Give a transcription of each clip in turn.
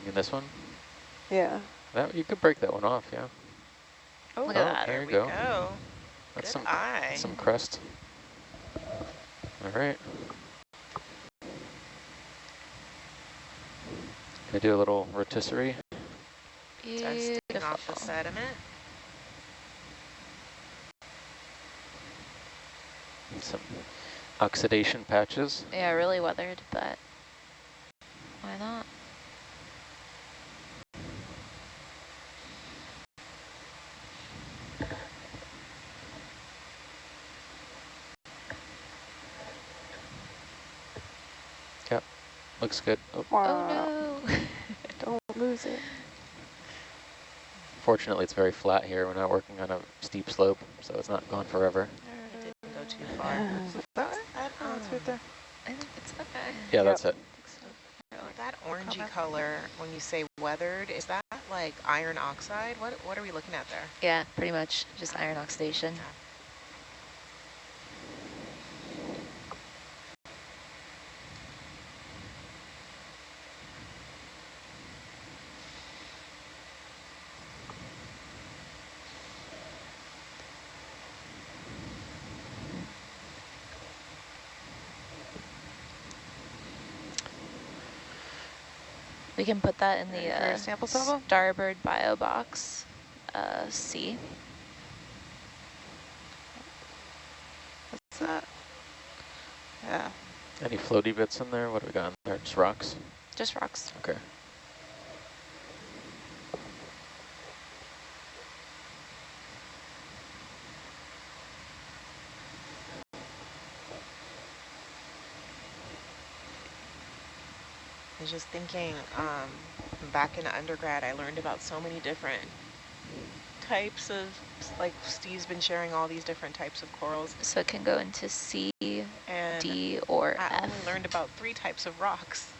You mean this one? Yeah. That You could break that one off, yeah. Oh, oh Look at that. There there you go. go. That's Good some, eye. some crust. All right. Gonna do a little rotisserie. Dusting off the sediment. Some oxidation patches. Yeah, really weathered, but why not? Looks good. Oh, Oh no. Don't lose it. fortunately, it's very flat here. We're not working on a steep slope, so it's not gone forever. It didn't go too far. Is it that way? That, Oh, it's right there. I think it's okay. Yeah, Yep. that's it. that orangey color, when you say weathered, is that like iron oxide? What What are we looking at there? Yeah, pretty much just iron oxidation. We can put that in the for uh, sample sample? Starboard bio box uh, C. What's that? Yeah. Any floaty bits in there? What do we got in there? Just rocks? Just rocks. Okay. Was just thinking, um, back in undergrad, I learned about so many different types of, like Steve's been sharing all these different types of corals, So it can go into C, and D, or I F. only learned about three types of rocks.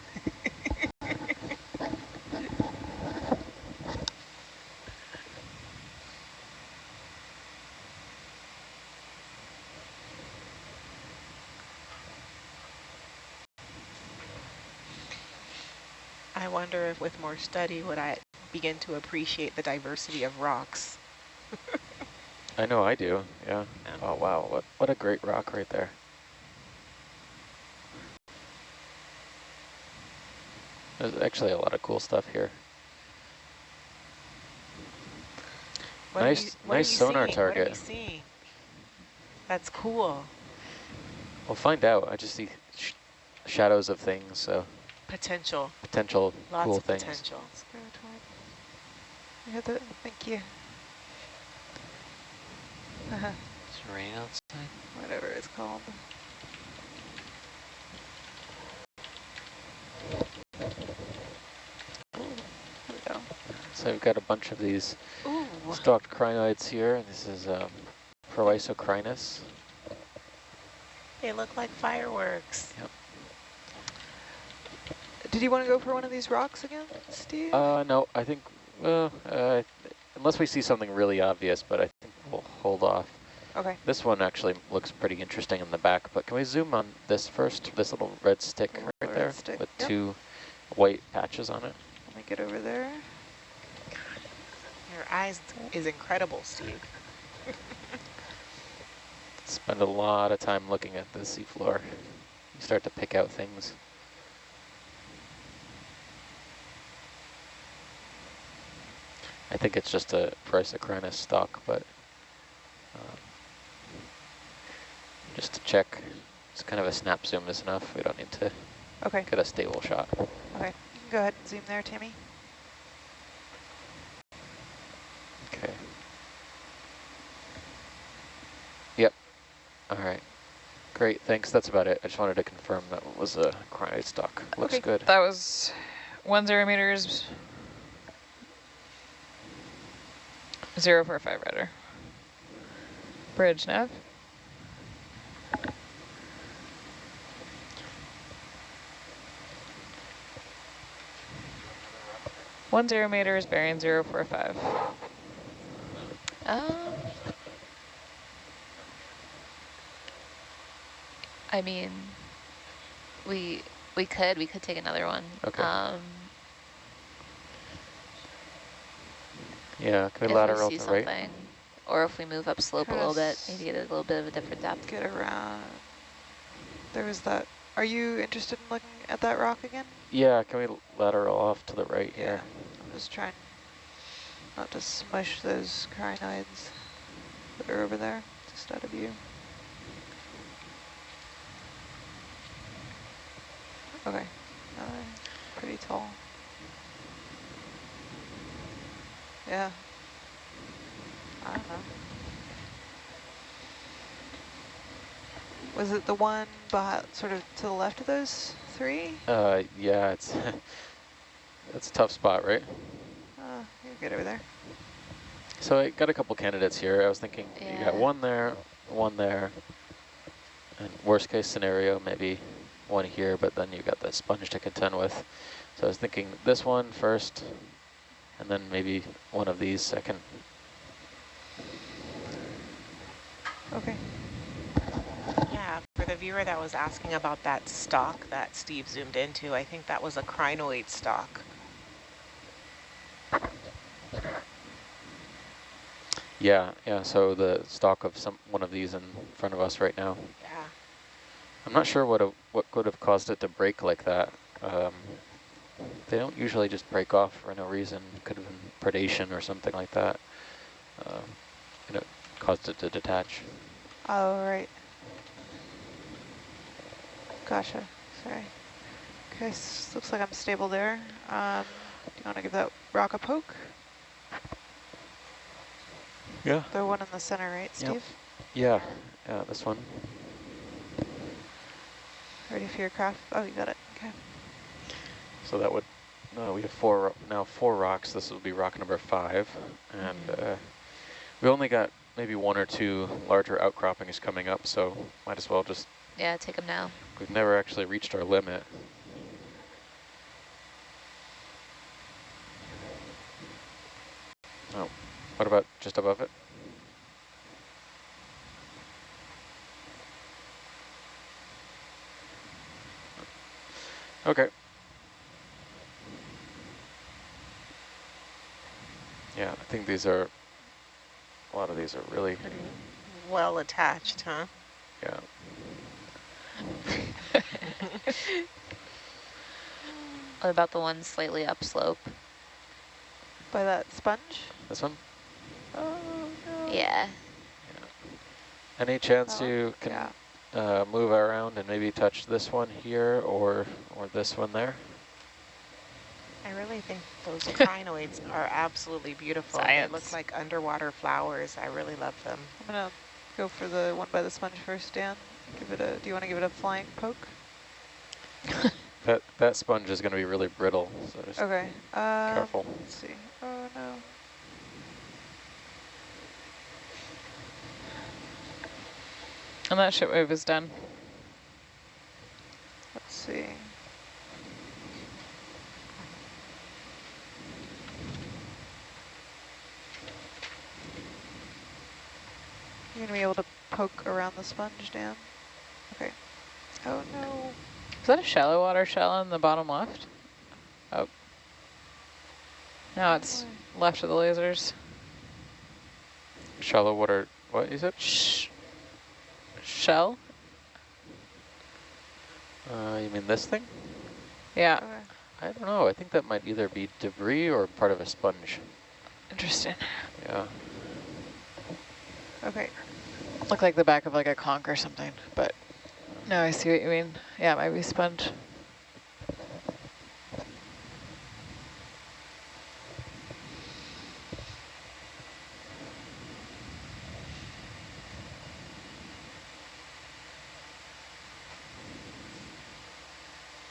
I wonder if with more study would I begin to appreciate the diversity of rocks. I know I do, yeah. Yeah. Oh, wow. What, what a great rock right there. There's actually a lot of cool stuff here. What Nice- you- nice sonar seeing? Target. That's cool. We'll find out. I just see sh shadows of things, so Potential. potential Lots cool of things. potential. Let's go toward. You had the, thank you. It's rain outside. Whatever it's called. Ooh, there we go. So we've got a bunch of these Ooh. stalked crinoids here. And this is um, Proisocrinus. They look like fireworks. Did you want to go for one of these rocks again, Steve? Uh, no, I think, well, uh, unless we see something really obvious, but I think we'll hold off. okay. This one actually looks pretty interesting in the back, but can we zoom on this first? This little red stick Little right red there stick, with yep. two white patches on it. Let me get over there. Your eyes is incredible, Steve. Spend a lot of time looking at the seafloor. You start to pick out things. I think it's just a Proisocrinus stock, but um, just to check, it's kind of a snap zoom is enough. We don't need to Okay. get a stable shot. Okay. You can go ahead and zoom there, Tammy. Okay. Yep. All right. Great. Thanks. That's about it. I just wanted to confirm that was a crinoid stock. Looks Okay. good. That was one zero meters, zero four five rudder. Bridge nav. One zero meters, bearing zero four five. Um, I mean, we we could we could take another one. Okay. Um, Yeah, can we if lateral we to see right? something. Or if we move up slope a little bit, maybe get a little bit of a different depth. Get around. There was that. Are you interested in looking at that rock again? Yeah, can we lateral off to the right Yeah. here? I'm just trying not to smush those crinoids that are over there, just out of view. Okay, uh, pretty tall. Yeah. I don't know. Was it the one behind, sort of to the left of those three? Uh, yeah, it's it's a tough spot, right? Uh, you're good over there. So I got a couple candidates here. I was thinking you got one there, one there, and worst case scenario, maybe one here, but then you got the sponge to contend with. So I was thinking this one first, and then maybe one of these second. Okay. Yeah, for the viewer that was asking about that stalk that Steve zoomed into, I think that was a crinoid stalk. Yeah, yeah. So the stalk of some one of these in front of us right now. Yeah. I'm not sure what a, what could have caused it to break like that. Um, they don't usually just break off for no reason. Could have been predation or something like that. Uh, and it caused it to detach. Oh, right. Gotcha, sorry. Okay, s looks like I'm stable there. Um, do you want to give that rock a poke? Yeah. The one in the center, right, Yep. Steve? Yeah, yeah, this one. Ready for your craft? Oh, you got it, okay. So that would, uh, we have four, now four rocks. This will be rock number five. And uh, we only got maybe one or two larger outcroppings coming up, so might as well just, Yeah, take them now. we've never actually reached our limit. Oh, what about just above it? Okay. Yeah, I think these are, a lot of these are really, Pretty well attached, huh? yeah. What about the one slightly upslope? By that sponge? This one? Oh, no. Yeah. Any chance That one? you can Yeah. uh, move around and maybe touch this one here or or this one there? I really think those crinoids are absolutely beautiful. They look like underwater flowers. I really love them. I'm gonna go for the one by the sponge first, Dan. Give it a, do you want to give it a flying poke? That that sponge is going to be really brittle, so just Okay, um, careful. let's see. Oh, no. And that ship move is done. Let's see. You're gonna be able to poke around the sponge, down? Okay. Oh no. Is that a shallow water shell in the bottom left? Oh. Now it's left of the lasers. Shallow water. What is it? Shh. Shell? Uh, you mean this thing? Yeah, Okay. I don't know. I think that might either be debris or part of a sponge. interesting. Yeah. Okay. Look like the back of like a conch or something, but no, I see what you mean. Yeah, it might be sponge.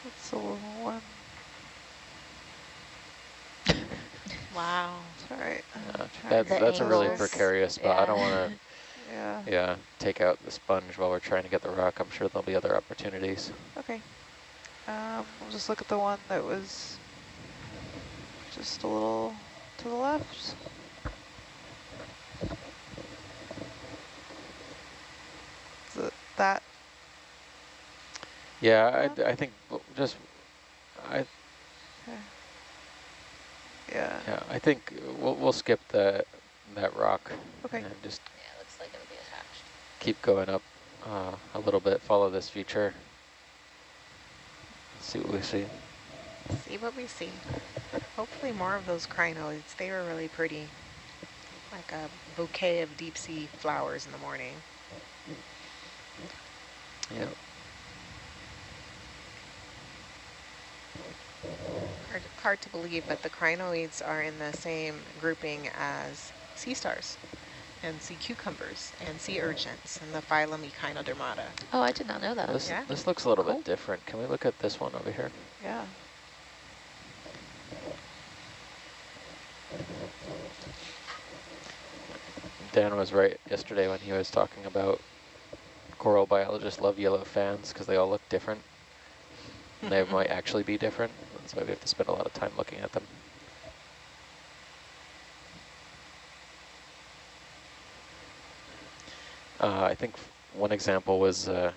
That's the little one. Wow. It's alright. Uh, that's that's a really precarious spot. I don't want to. Yeah. Take out the sponge while we're trying to get the rock. I'm sure there'll be other opportunities. Okay. Um, we'll just look at the one that was just a little to the left. It that, Yeah, I, I think just I okay. Yeah. Yeah, I think we'll, we'll skip that, that rock. Okay. And just Yeah, looks like it'll be attached. Keep going up uh, a little bit, follow this feature. See what we see. See what we see. Hopefully more of those crinoids. They were really pretty. Like a bouquet of deep sea flowers in the morning. Yeah. Hard, hard to believe, but the crinoids are in the same grouping as sea stars and sea cucumbers and sea urchins and the phylum Echinodermata. Oh, I did not know that. This, Yeah. this looks a little Cool. bit different. Can we look at this one over here? Yeah. Dan was right yesterday when he was talking about coral biologists love yellow fans because they all look different. They might actually be different. That's why we have to spend a lot of time looking at them. Uh, I think one example was uh,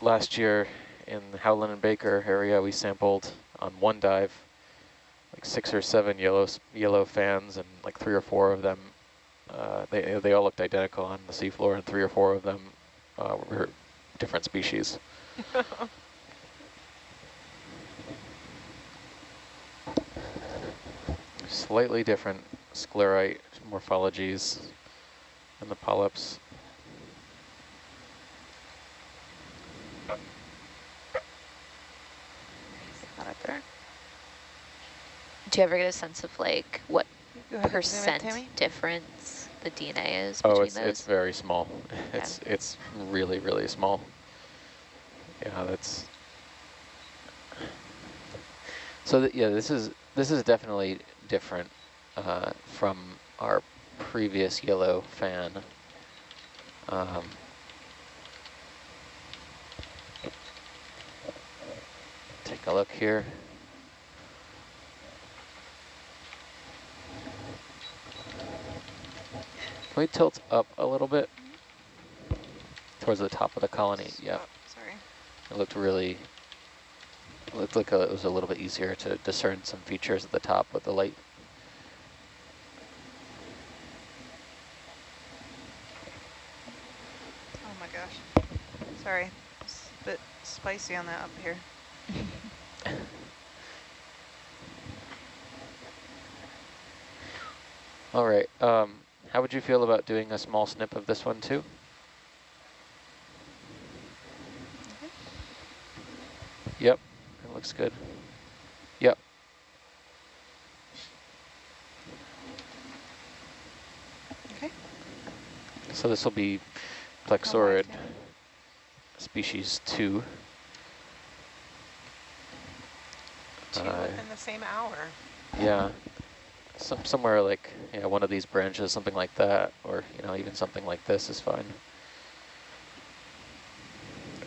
last year in the Howland and Baker area, we sampled on one dive like six or seven yellow yellow fans, and like three or four of them, uh, they they all looked identical on the seafloor, and three or four of them uh, were different species. Slightly different sclerite morphologies in the polyps. Not up there. Do you ever get a sense of like what Go ahead and zoom in, percent Tammy. difference the DNA is Oh, between it's those? it's very small. It's it's really really small. Yeah, that's. So th yeah, this is this is definitely different uh, from our previous yellow fan. Um, take a look here. Can we tilt up a little bit towards the top of the colony? Yeah, Oh, sorry. it looked really, it looked like a, it was a little bit easier to discern some features at the top with the light. Oh my gosh. Sorry. It's a bit spicy on that up here. All right, um, how would you feel about doing a small snip of this one too? Yep, it looks good. Yep. Okay. So this will be Plexaurid species two. Two Uh, within the same hour. Yeah, some somewhere like yeah one of these branches, something like that, or you know even something like this is fine.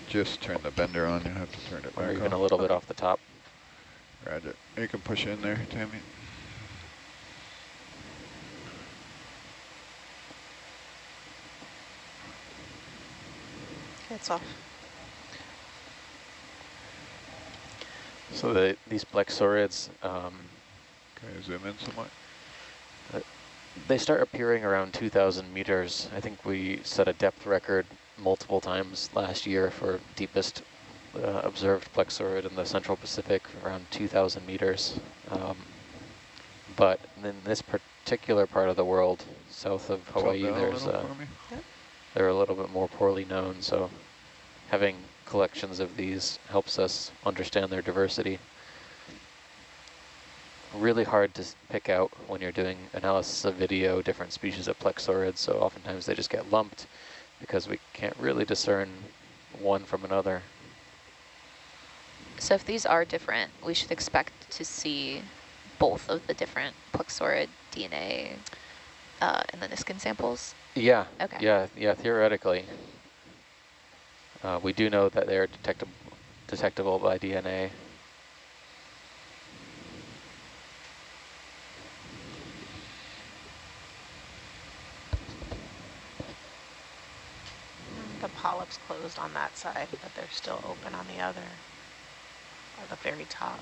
Just turn the bender on, you have to turn it Or back even a little bit off the top. Roger. You can push in there, Tammy. Okay, off. So the, these plexaurids, um, Can I zoom in somewhat? they start appearing around 2,000 meters. I think we set a depth record multiple times last year for deepest uh, observed plexaurid in the Central Pacific, around 2,000 meters. Um, but in this particular part of the world, south of Hawaii, down a there's uh, they're a little bit more poorly known. So having collections of these helps us understand their diversity. Really hard to pick out when you're doing analysis of video, different species of plexaurids, So oftentimes they just get lumped because we can't really discern one from another. So if these are different, we should expect to see both of the different plexaurid DNA uh, in the Niskin samples. Yeah. Okay. Yeah. Yeah. Theoretically, uh, we do know that they are detectable detectable by DNA. The polyps closed on that side, but they're still open on the other, at the very top.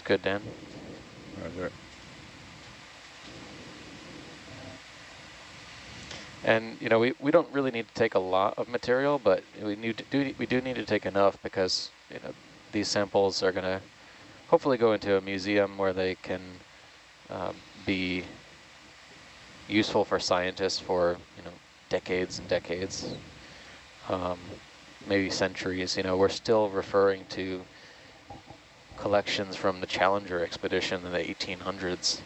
Good, Dan. Roger. And you know, we, we don't really need to take a lot of material, but we need to do we do need to take enough because you know these samples are going to hopefully go into a museum where they can um, be useful for scientists for you know decades and decades, um, maybe centuries. You know, we're still referring to collections from the Challenger expedition in the 1800s.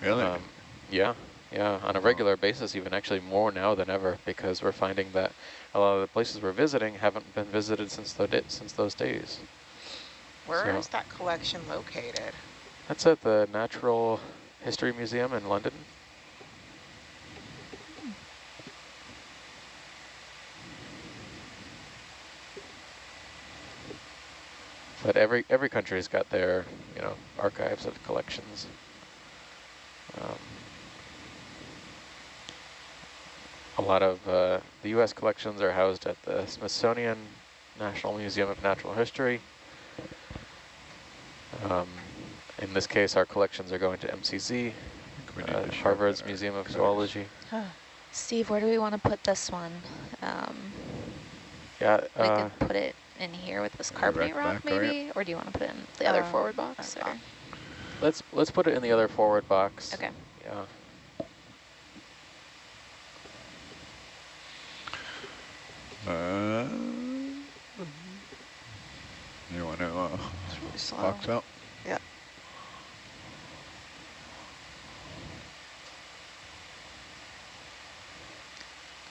Really? Um, yeah, yeah, on a regular basis, even actually more now than ever, because we're finding that a lot of the places we're visiting haven't been visited since the since those days. Where So- is that collection located? That's at the Natural History Museum in London. But every every country's got their you know archives of collections. Um, a lot of uh, the U.S. collections are housed at the Smithsonian National Museum of Natural History. Um, in this case, our collections are going to MCZ, I think we need uh, to Harvard's Museum of cutters. Zoology. Steve, where do we want to put this one? Um, Yeah, we uh, could put it in here with this carbonate rock back area? maybe? Or do you want to put it in the other Uh, forward box? Or? let's let's put it in the other forward box. Okay. Yeah. Uh, you want to uh, It's really slow. box out? Yeah.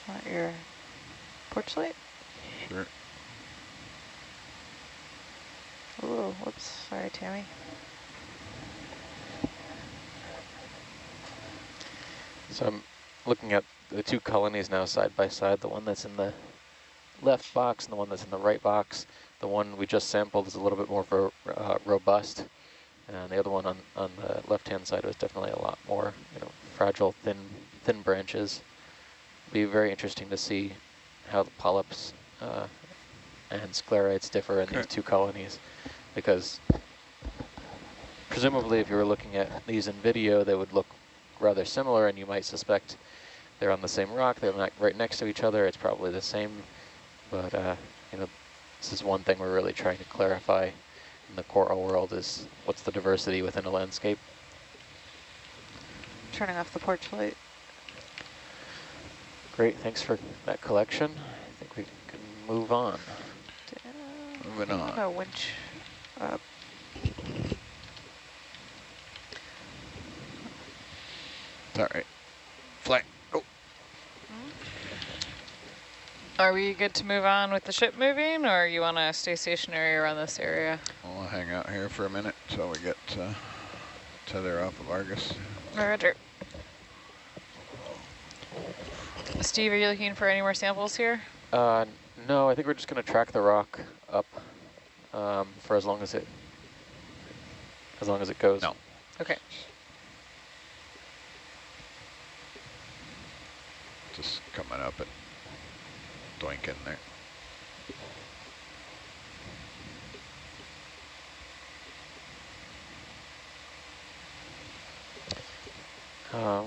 Want your porch light? Sure. Ooh, whoops. Sorry, Tammy. So I'm looking at the two colonies now side by side, the one that's in the left box and the one that's in the right box. The one we just sampled is a little bit more ro uh, robust, and the other one on, on the left-hand side was definitely a lot more, you know, fragile, thin, thin branches. Be very interesting to see how the polyps uh, and sclerites differ in these two colonies, because presumably if you were looking at these in video, they would look rather similar, and you might suspect they're on the same rock, they're not right next to each other, it's probably the same, but uh, you know, this is one thing we're really trying to clarify in the coral world is what's the diversity within a landscape. Turning off the porch light. Great, thanks for that collection. I think we can move on. Moving on. gonna winch up. All right. Fly. Oh, Are we good to move on with the ship moving, or you want to stay stationary around this area? I'll hang out here for a minute until we get uh, tether off of Argus. Roger. Steve, are you looking for any more samples here? Uh, no, I think we're just going to track the rock up um, for as long as it as long as it goes. No. Okay. Just coming up and doinking there. Uh,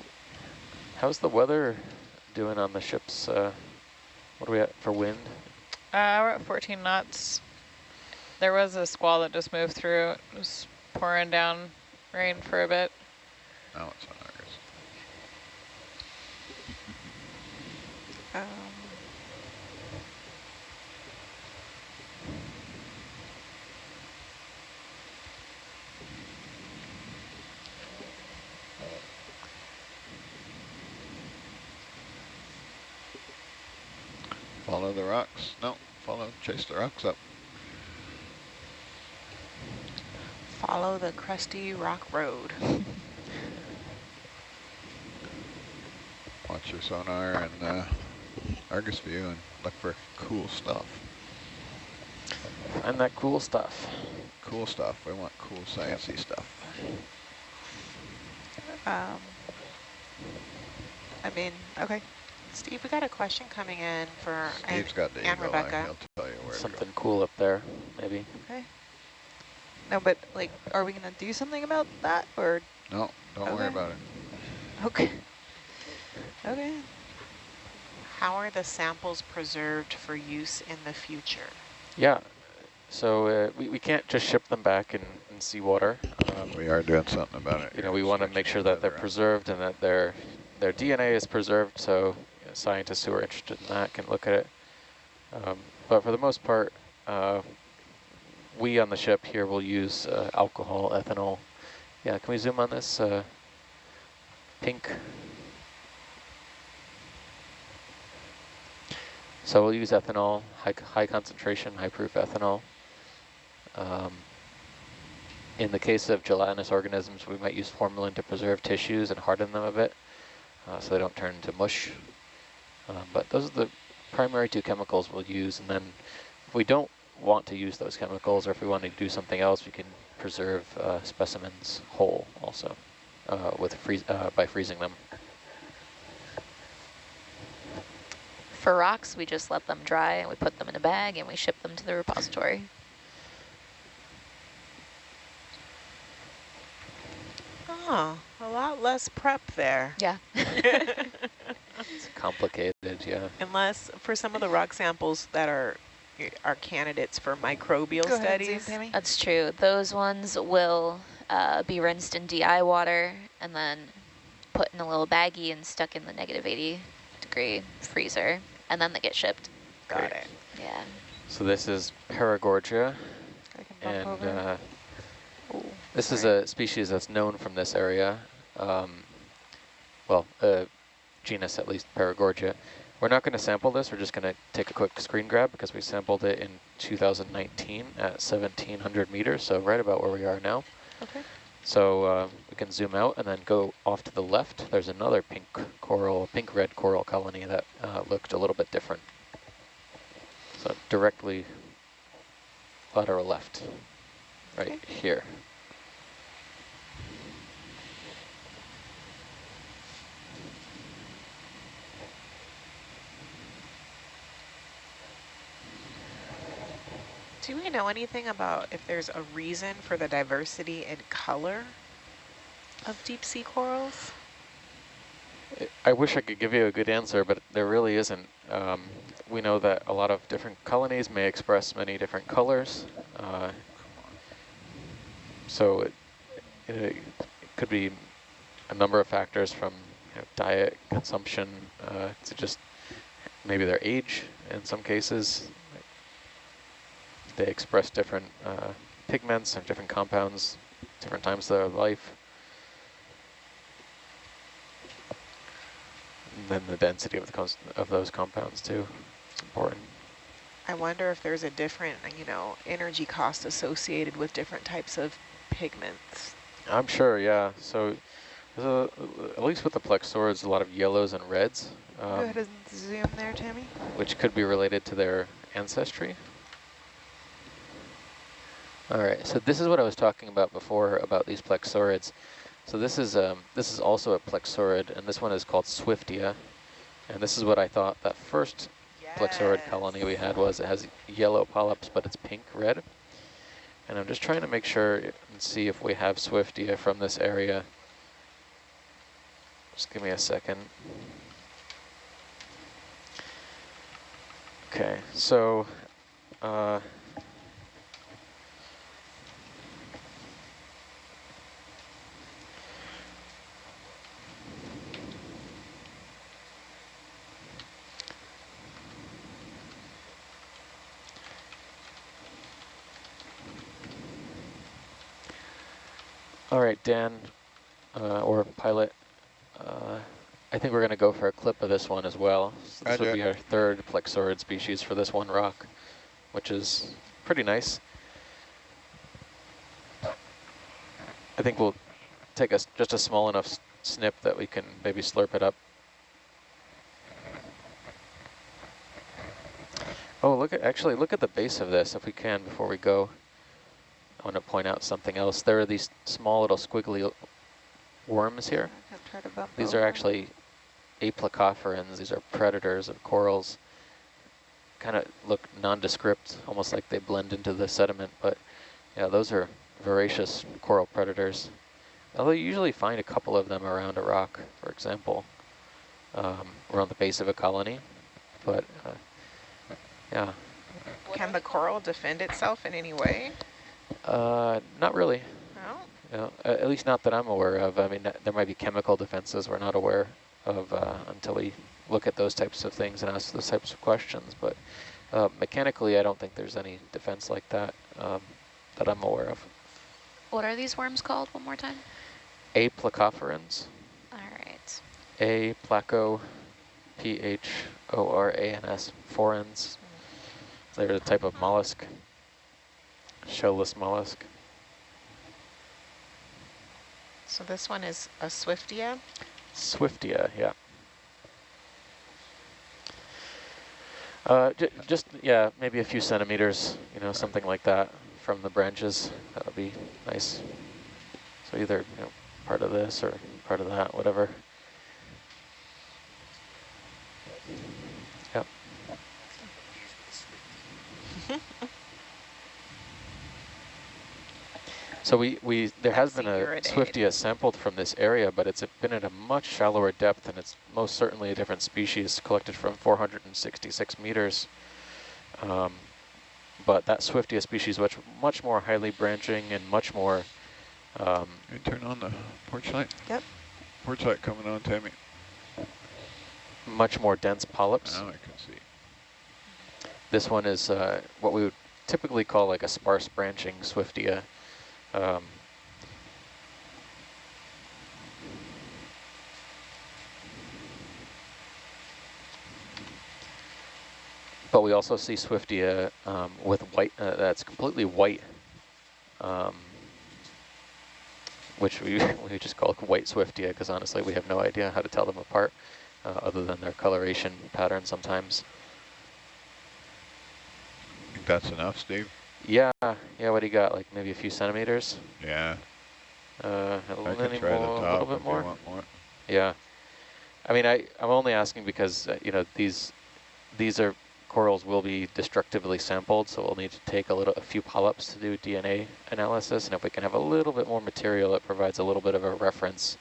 how's the weather doing on the ships? Uh, what are we at for wind? Uh, we're at 14 knots. There was a squall that just moved through. It was pouring down rain for a bit. Now it's on Argus. Um, Follow the rocks. No, follow, chase the rocks up. Follow the crusty rock road. Watch your sonar and uh, Argus view and look for cool stuff. Find that cool stuff. Cool stuff. We want cool sciencey stuff. um, I mean, okay. Steve, we got a question coming in for and, Steve's got the and eagle eye. Rebecca. He'll tell you where to Something cool up there, maybe. Okay. No, but like, are we gonna do something about that or? No, don't worry about it. Okay. Okay. How are the samples preserved for use in the future? Yeah, so uh, we, we can't just ship them back in, in seawater. Um, We are doing something about it. you know, we want to make sure that they're preserved and that their their DNA is preserved. So you know, scientists who are interested in that can look at it. Um, but for the most part, uh, we on the ship here will use uh, alcohol, ethanol. Yeah, can we zoom on this uh, pink? So we'll use ethanol, high, high concentration, high proof ethanol. Um, in the case of gelatinous organisms, we might use formalin to preserve tissues and harden them a bit uh, so they don't turn into mush. Um, but those are the primary two chemicals we'll use. And then if we don't want to use those chemicals or if we want to do something else, we can preserve uh, specimens whole also uh, with freeze, uh, by freezing them. For rocks, we just let them dry and we put them in a bag and we ship them to the repository. Oh, a lot less prep there. Yeah. It's complicated, yeah. Unless for some of the rock samples that are are candidates for microbial Go ahead, zoom, studies. Tammy. That's true. Those ones will uh, be rinsed in DI water and then put in a little baggie and stuck in the negative 80 degree freezer. And then they get shipped. Got Great. it. Yeah. So this is Paragorgia, I can bump and uh, Ooh, this is a species that's known from this area. Um, well, uh, genus at least, Paragorgia. We're not going to sample this, we're just going to take a quick screen grab because we sampled it in 2019 at 1700 meters, so right about where we are now. Okay. So uh, we can zoom out and then go off to the left. There's another pink coral, pink-red coral colony that uh, looked a little bit different. So directly lateral left, right Okay. here. Do we know anything about if there's a reason for the diversity in color of deep sea corals? I- wish I could give you a good answer, but there really isn't. Um, we know that a lot of different colonies may express many different colors. Uh, so it, it, it could be a number of factors from you know, diet, consumption, uh, to just maybe their age in some cases. They express different uh, pigments and different compounds, different times of their life. And then the density of the of those compounds too. It's important. I wonder if there's a different, you know, energy cost associated with different types of pigments. I'm sure, yeah. So, there's a, at least with the plexaurids, a lot of yellows and reds, Go um, ahead and zoom there, Tammy. which could be related to their ancestry. All right, so this is what I was talking about before about these plexaurids. So this is um, this is also a plexaurid, and this one is called Swiftia. And this is what I thought that first plexaurid colony we had was. It has yellow polyps, but it's pink red. And I'm just trying to make sure and see if we have Swiftia from this area. Just give me a second. Okay, so uh, All right, Dan, uh, or pilot, uh, I think we're going to go for a clip of this one as well. So this Roger. would be our third plexaurid species for this one rock, which is pretty nice. I think we'll take a just a small enough snip that we can maybe slurp it up. Oh, look at actually look at the base of this if we can before we go. I want to point out something else. There are these small little squiggly worms here. I'll try to bump These are actually aplacophorans. These are predators of corals. Kind of look nondescript, almost like they blend into the sediment. But yeah, those are voracious coral predators. Although you usually find a couple of them around a rock, for example, um, around the base of a colony. But uh, yeah, Can the coral defend itself in any way? Uh, not really. No? A- at least not that I'm aware of. I mean, there might be chemical defenses we're not aware of uh, until we look at those types of things and ask those types of questions. But uh, mechanically, I don't think there's any defense like that um, that I'm aware of. What are these worms called one more time? Aplacophorans, All right. A placo, P-H-O-R-A-N-S, forans. They're a type of mollusk, shellless mollusk. So this one is a Swiftia. Swiftia, yeah. Uh, j just, yeah, maybe a few centimeters, you know, something like that from the branches. That would be nice. So either, you know, part of this or part of that, whatever. Yep. So we, we there has been a Swiftia sampled from this area, but it's been at a much shallower depth, and it's most certainly a different species collected from 466 meters. Um, but that Swiftia species, much much more highly branching and much more. Um, You turn on the porch light? Yep. Porch light coming on, Tammy. much more dense polyps. Now I can see. This one is uh, what we would typically call like a sparse branching Swiftia. Um, but we also see Swiftia um, with white, uh, that's completely white, um, which we, we just call white Swiftia because honestly we have no idea how to tell them apart uh, other than their coloration pattern sometimes. Think that's enough, Steve? Yeah, yeah, what do you got, like maybe a few centimeters? Yeah. Uh, a I little, can try the more, a top little bit if you more? want more. Yeah. I mean, I, I'm only asking because, uh, you know, these these are corals will be destructively sampled, so we'll need to take a little, a few polyps to do DNA analysis, and if we can have a little bit more material, it provides a little bit of a reference.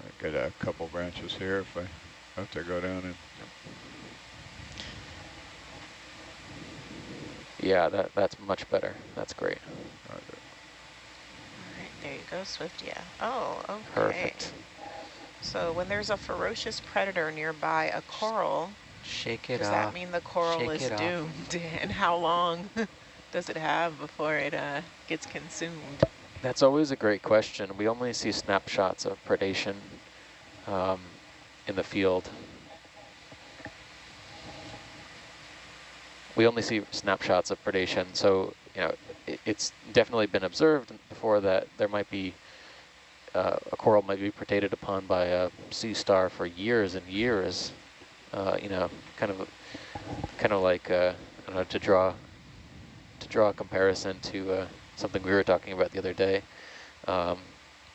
I got a couple branches here if I have to go down and Yeah, that that's much better. That's great. All right, there you go, Swift, yeah. Oh, okay. Perfect. So when there's a ferocious predator nearby a coral, Shake it does off. that mean the coral Shake is doomed? and how long does it have before it uh, gets consumed? That's always a great question. We only see snapshots of predation um, in the field. We only see snapshots of predation, so you know it, it's definitely been observed before that there might be uh, a coral might be predated upon by a sea star for years and years. Uh, you know, kind of, kind of like uh, I don't know to draw to draw a comparison to uh, something we were talking about the other day, um,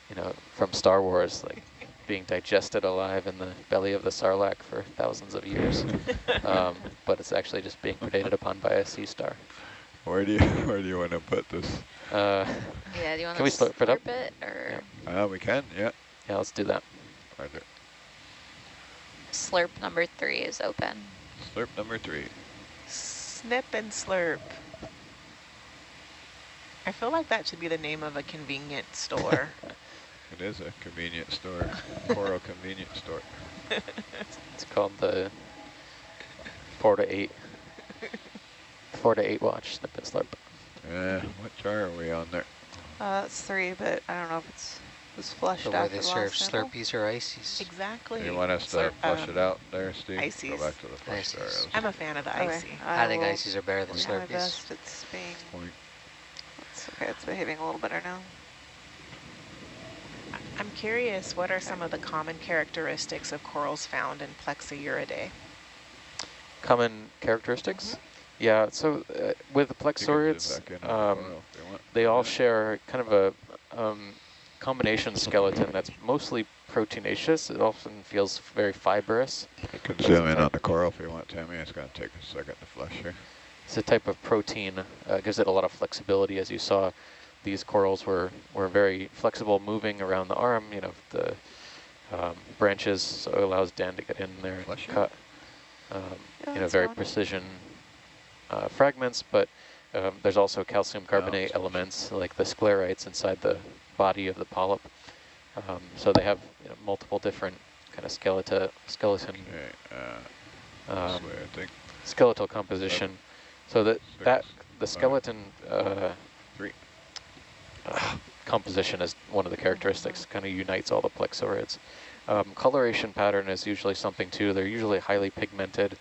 you know, from Star Wars, like being digested alive in the belly of the Sarlacc for thousands of years. um, but it's actually just being predated upon by a sea star. where do you where do you want to put this? Uh, Yeah, do you want Can to we slurp it up? it or Uh, we can, yeah. yeah, let's do that. Roger. slurp number three is open? Slurp number three. Snip and slurp. I feel like that should be the name of a convenience store. It is a convenience store, coral convenience store. It's called the four to eight, four to eight watch snip and slurp. Yeah, what jar are we on there? Uh, that's three, but I don't know if it's was flushed So where after they the serve last sample. Slurpees or ices. exactly. You want us to Slurp- flush um, it out there, Steve? ices. Go back to the flush jar. I'm a fan of the Okay, icy. I, I think ices are better than try my Slurpees. best. It's being, Point. it's okay, it's behaving a little better now. I'm curious, what are some of the common characteristics of corals found in Plexauridae? Common characteristics? Yeah, so uh, with the You can zoom plexaurids, back in on the um, photo if you want. they all share kind of a um, combination skeleton that's mostly proteinaceous. It often feels very fibrous. You can zoom in on the coral if you want, Tammy. It's going to take a second to flush here. It's a type of protein, uh, gives it a lot of flexibility. As you saw, these corals were, were very flexible, moving around the arm, you know, the um, branches, so it allows Dan to get in there and Bless you. cut, um, Yeah, you know, very fine. precision uh, fragments, but um, there's also calcium carbonate it's- elements like the sclerites inside the body of the polyp. Um, so they have you know, multiple different kind of skeleton, skeleton, Okay, uh, um, this way, I think. skeletal composition. So that, Six, that the five, skeleton uh, three. Uh, composition is one of the characteristics, kind of unites all the plexaurids. Um, coloration pattern is usually something too. They're usually highly pigmented.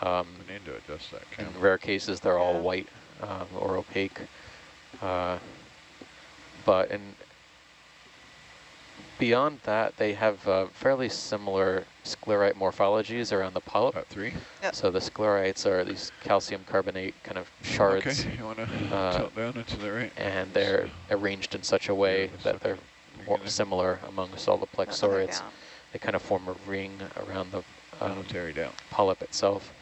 Um, We need to adjust that in rare cases, they're all white um, or opaque. Uh, but in beyond that, they have uh, fairly similar sclerite morphologies around the polyp. About three? Yep. So the sclerites are these calcium carbonate kind of shards, Okay, you want to uh, tilt down into the right? and they're arranged in such a way this that they're more similar amongst all the Another They kind of form a ring around the um, down. polyp itself.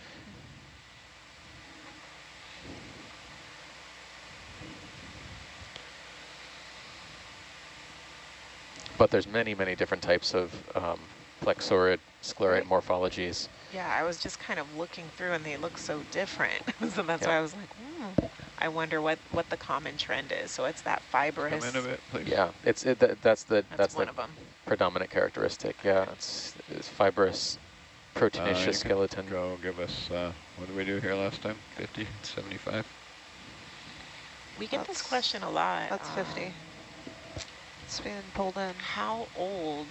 But there's many, many different types of um, plexaurid sclerite morphologies. Yeah, I was just kind of looking through and they look so different. so that's Yeah. why I was like, hmm. I wonder what, what the common trend is. So it's that fibrous. Come in a bit, please. Yeah, it's it, that, that's the That's, that's one the of them. predominant characteristic. Yeah, it's, it's fibrous, proteinaceous Uh, you can skeleton. Go give us, uh, what did we do here last time? 50, 75? We get this question a lot. That's um, 50. It's being pulled in. How old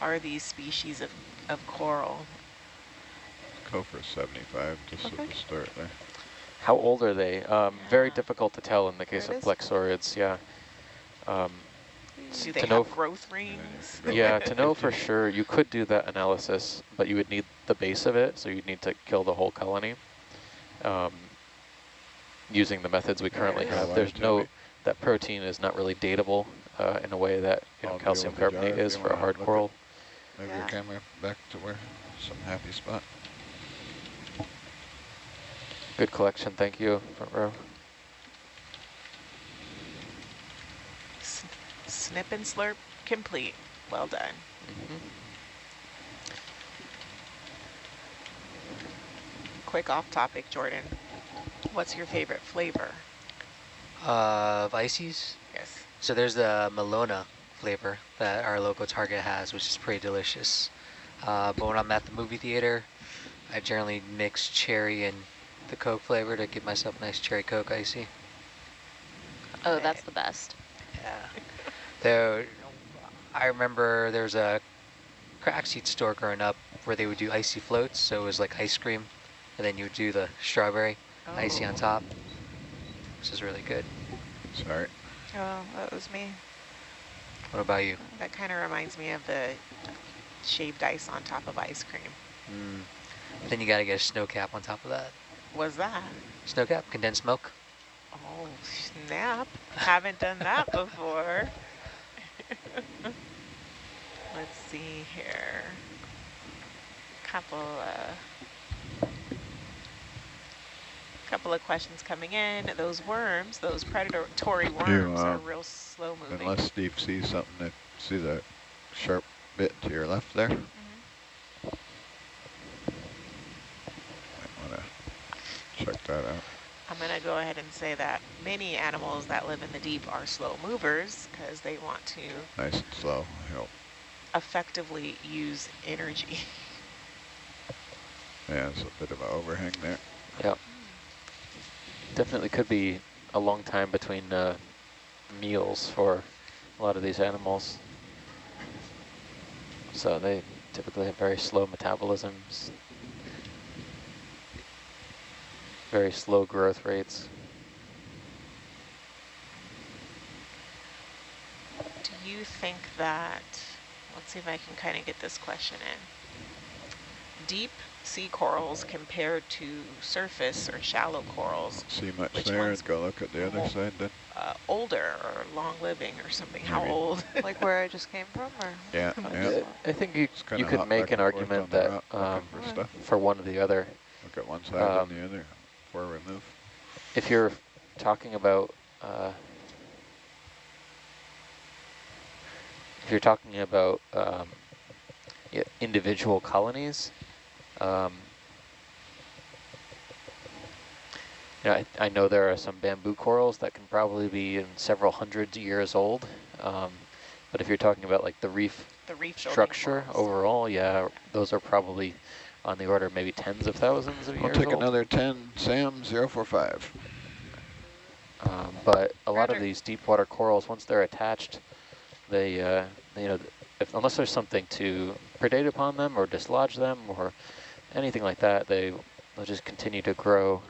are these species of, of coral? Go for 75, just at Okay. the start there. How old are they? Um, Very difficult to tell in the case of it is. plexaurids. Yeah. Um, Do they To know have growth rings? Yeah, for to know for sure, you could do that analysis, but you would need the base of it, so you'd need to kill the whole colony. Um, using the methods we currently have, there's no, that protein is not really dateable uh, in a way that you know, calcium with jar carbonate is for a hard coral. Move Yeah. your camera back to where, some happy spot. Good collection, thank you, front row. S- Snip and slurp complete. Well done. Mhm. Quick off topic, Jordan. What's your favorite flavor? Uh, of ices. Yes. So there's the Malona flavor that our local Target has, which is pretty delicious. Uh, but when I'm at the movie theater, I generally mix cherry and the Coke flavor to give myself a nice cherry Coke icy. Oh, that's the best. Yeah. There, I remember there was a crack seed store growing up where they would do icy floats. So it was like ice cream, and then you would do the strawberry icy on Oh. top, which is really good. Sorry. Oh, that was me. What about you? That kind of reminds me of the shaved ice on top of ice cream. Mm. Then you got to get a snow cap on top of that. Was that? Snow cap, condensed milk. Oh, snap. Haven't done that before. Let's see here. A Couple, uh, couple of questions coming in. Those worms, those predatory worms are uh, real slow moving. Unless Steve sees something that, see that sharp bit to your left there? Mhm. Might want to check that out. I'm going to go ahead and say that many animals that live in the deep are slow movers because they want to Nice and slow, help. effectively use energy. Yeah, there's a bit of an overhang there. Yep. Definitely could be a long time between uh, meals for a lot of these animals. So they typically have very slow metabolisms, very slow growth rates. Do you think that, let's see if I can kind of get this question in. Deep sea corals compared to surface or shallow corals, See much Which there, one's and go look at the other more- side then. uh, older or long living or something? How Maybe. old? like where I just came from, or? Yeah, yeah. I, I think you, you could make an argument that rock, um, for stuff. for one or the other, Look at one side um, and the other before we move. if you're talking about uh, if you're talking about um, individual colonies, um, yeah, I, I know there are some bamboo corals that can probably be in several hundreds of years old. Um, but if you're talking about like the reef The reef structure corals. overall, yeah, those are probably on the order of maybe tens of thousands of I'll years take old. another 10, Sam 045. Um, but a lot of these deep water corals, once they're attached, they, uh, you know, if, unless there's something to predate upon them or dislodge them or anything like that, they they'll just continue to grow.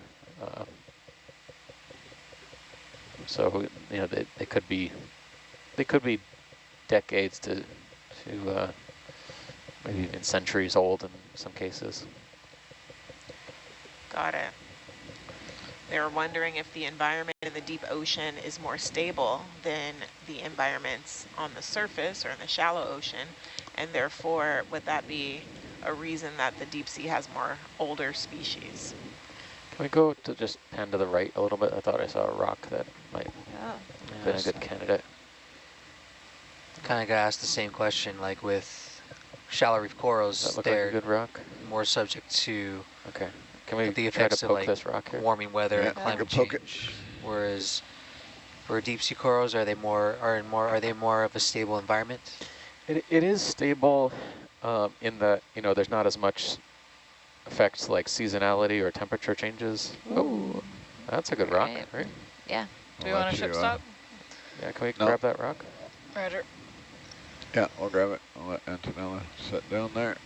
Uh, so you know, they, they could be they could be decades to to uh, maybe even centuries old in some cases. Got it. They were wondering if the environment in the deep ocean is more stable than the environments on the surface or in the shallow ocean, and therefore would that be a reason that the deep sea has more older species? Can we go to just pan to the right a little bit? I thought I saw a rock that might Yeah. have been a good candidate. Kind of got asked the same question, like with shallow reef corals, Does that like they're a good rock? more subject to Okay. Can we the try effects to of like this rock here? warming weather Yeah, and climate could poke it. change. Whereas for deep sea corals, are they more are in more are they more of a stable environment? It, it is stable um, in that, you know, there's not as much effects like seasonality or temperature changes. Oh, that's a good rock, Right. right? Yeah. Do we I'll want let to ship you, uh, stop? Yeah, can we No. grab that rock? Roger. Yeah, I'll grab it. I'll let Antonella sit down there.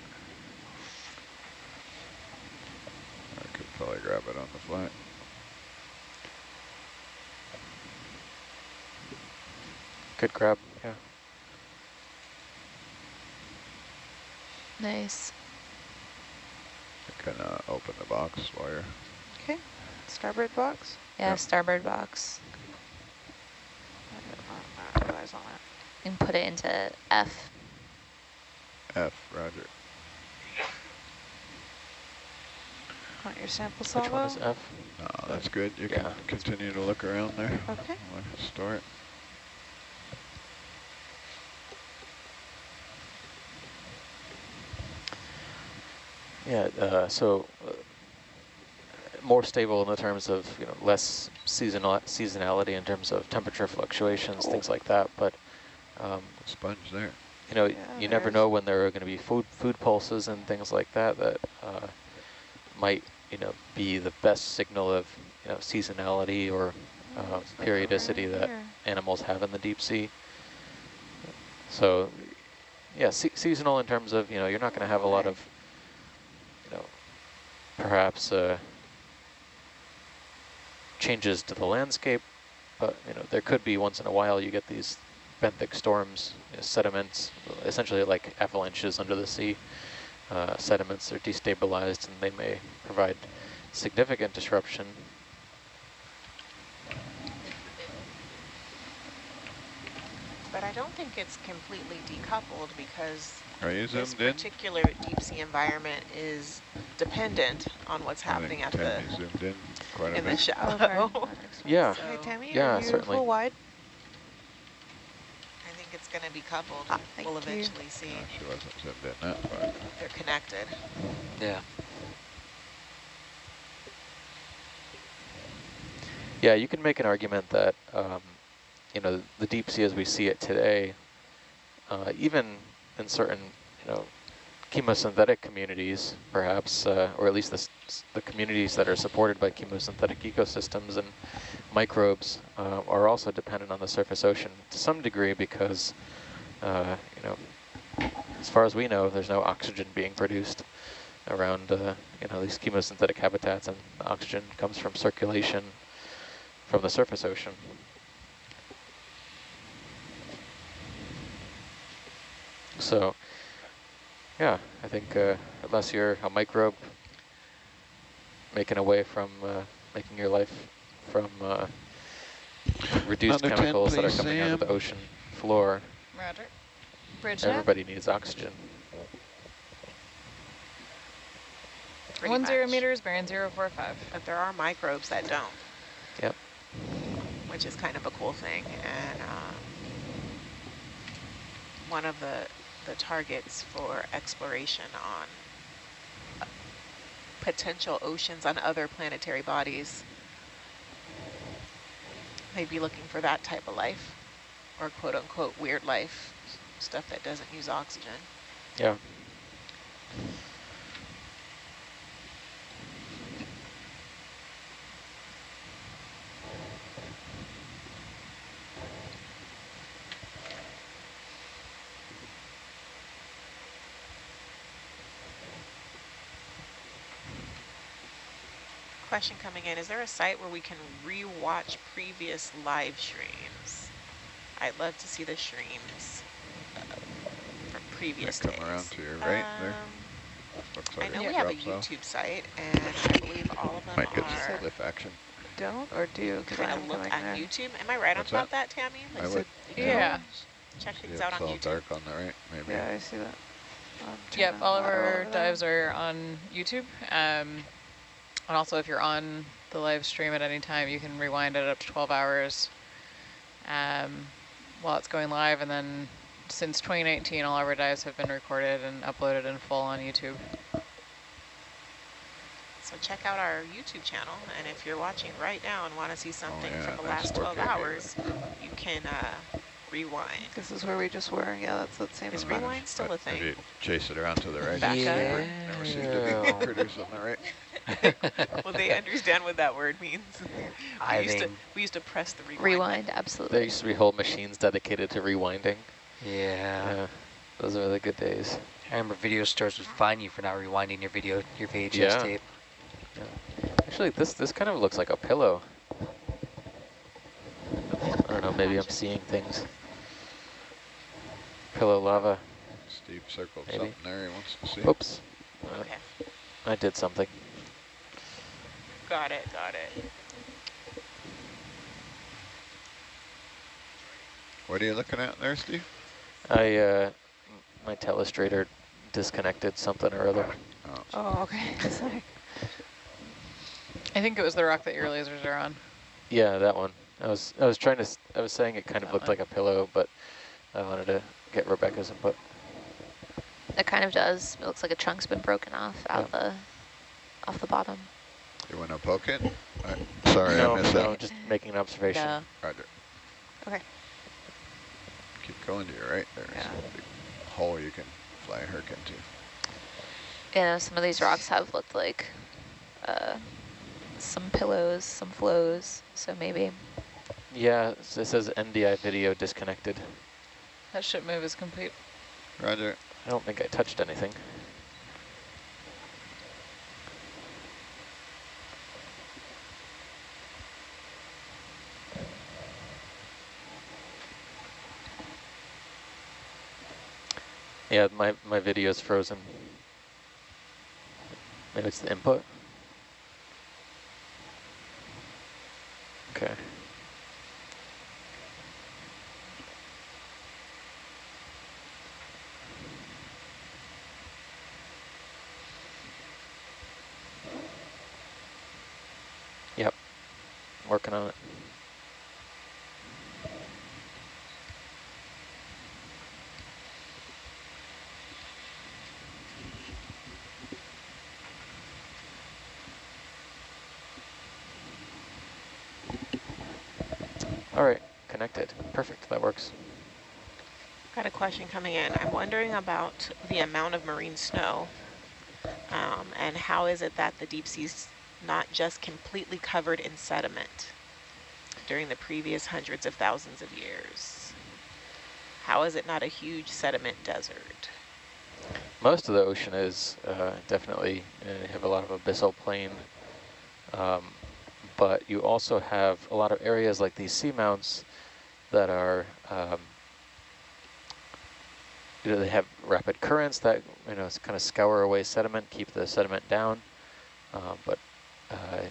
I could probably grab it on the flat. Could grab, yeah. Nice. I can uh, open the box while you're... Okay. Starboard box. Yeah, Yeah. starboard box. I didn't realize on that. And put it into F. F, roger. Want your sample Which one is F? Oh, that's good. You can continue to look around there. Okay. while Store it. Yeah, uh, so uh, more stable in the terms of, you know, less seasonal seasonality in terms of temperature fluctuations, things like that. But, um, Sponge there. you know, Yeah, you never know when there are going to be food food pulses and things like that that uh, might, you know, be the best signal of, you know, seasonality or uh, Looks like over periodicity that animals have in the deep sea. So, yeah, se seasonal in terms of, you know, you're not going to have a lot of, you know, perhaps uh, changes to the landscape, but, you know, there could be once in a while you get these benthic storms, you know, sediments, essentially like avalanches under the sea. Uh, sediments are destabilized and they may provide significant disruption But I don't think it's completely decoupled because Are you this zoomed in? particular deep sea environment is dependent on what's happening think at the Tammy zoomed in quite a in the bit. shallow. Okay. Yeah. So Hey, Tammy, Yeah, are you certainly. full wide? I think it's going to be coupled. Ah, thank we'll you. eventually see No, she wasn't zoomed in that far. they're connected. Yeah. Yeah, you can make an argument that, um, you know, the deep sea as we see it today, uh, even in certain, you know, chemosynthetic communities, perhaps, uh, or at least the, the communities that are supported by chemosynthetic ecosystems and microbes uh, are also dependent on the surface ocean to some degree because, uh, you know, as far as we know, there's no oxygen being produced around, uh, you know, these chemosynthetic habitats, and oxygen comes from circulation from the surface ocean. So, yeah, I think uh, unless you're a microbe making away from uh, making your life from uh, reduced Another 10, chemicals that are please, coming out of the ocean floor, Roger. Bridge nav. everybody needs oxygen. pretty One zero much. meters, bearing zero four five. But there are microbes that don't, Yep. which is kind of a cool thing. And um, one of the, the targets for exploration on potential oceans on other planetary bodies. They'd be looking for that type of life or quote unquote weird life, stuff that doesn't use oxygen. Yeah. Question coming in, is there a site where we can re-watch previous live streams? I'd love to see the streams uh, from previous come days. around to your right there. Um, Looks I like know we have a drops off. YouTube site, and I believe all of them Might get are. some cliff action. Don't or do? Because Can I I'm look coming at there. YouTube? Am I right What's about that, Tammy? I Like, would. Yeah. check things Yeah, out it's on all YouTube. dark on the right, maybe. Yeah, I see that. Yep, all of our dives are on YouTube. Um, and also if you're on the live stream at any time, you can rewind it up to 12 hours um, while it's going live. And then since 2019, all of our dives have been recorded and uploaded in full on YouTube. So check out our YouTube channel, and if you're watching right now and want to see something yeah, from the last 12 4K. hours, you can uh, rewind. This is where we just were. Yeah, that's that same Is spot. rewind still a If thing? you chase it around to the right, Back up. never, never seems to be produce on the right. well, they understand what that word means. we, I used to, we used to press the rewind. Rewind, absolutely. There used to be whole machines dedicated to rewinding. Yeah. Yeah. Those are the good days. I remember video stores would fine you for not rewinding your video, your VHS Yeah. tape. Actually, this this kind of looks like a pillow. I don't know, maybe I'm seeing things. Pillow lava. Steve circled Maybe. something there he wants to see. Oops. Okay, I did something. Got it, got it. What are you looking at there, Steve? I, uh, my telestrator disconnected something or other. Oh, Oh, okay. Sorry. I think it was the rock that your lasers are on. Yeah, that one. I was I was trying to I was saying it kind of looked one. like a pillow, but I wanted to get Rebecca's input. It kind of does. It looks like a chunk's been broken off out the off the bottom. You want to poke it? I, sorry, no, I missed no, that. just making an observation. No. Roger. Okay. Keep going to your right. There's Yeah. a big hole you can fly a herc into. Yeah, some of these rocks have looked like uh, some pillows, some flows. So maybe Yeah, it says NDI video disconnected. That ship move is complete. Roger. I don't think I touched anything. Yeah, my, my video is frozen. Maybe it's the input. Okay. Yep. Working on it. All right, connected. Perfect, that works. Got a question coming in. I'm wondering about the amount of marine snow um, and how is it that the deep sea's not just completely covered in sediment during the previous hundreds of thousands of years? How is it not a huge sediment desert? Most of the ocean is uh, definitely, uh, have a lot of abyssal plain, um, but you also have a lot of areas like these seamounts that are, um, they have rapid currents that, you know, kind of scour away sediment, keep the sediment down, uh, but uh,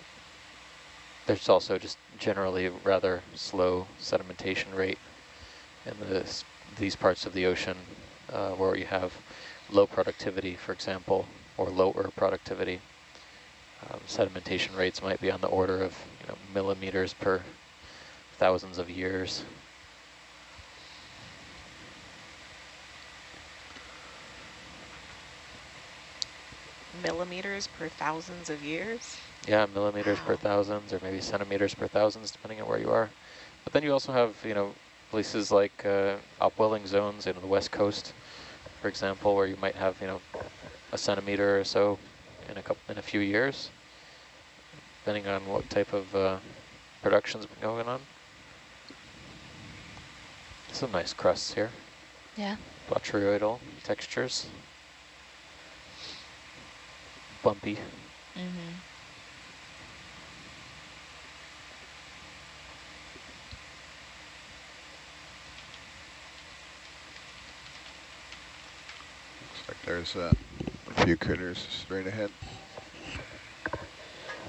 there's also just generally rather slow sedimentation rate in this, these parts of the ocean uh, where you have low productivity, for example, or lower productivity. Um, sedimentation rates might be on the order of you know, millimeters per thousands of years. Millimeters per thousands of years. Yeah, millimeters per thousands or maybe centimeters per thousands, depending on where you are. But then you also have, you know, places like uh, upwelling zones in the west coast, for example, where you might have, you know, a centimeter or so in a couple in a few years, depending on what type of uh, production's been going on. Some nice crusts here, Yeah. botryoidal textures, bumpy. Mm-hmm. Looks like there's uh, a few critters straight ahead.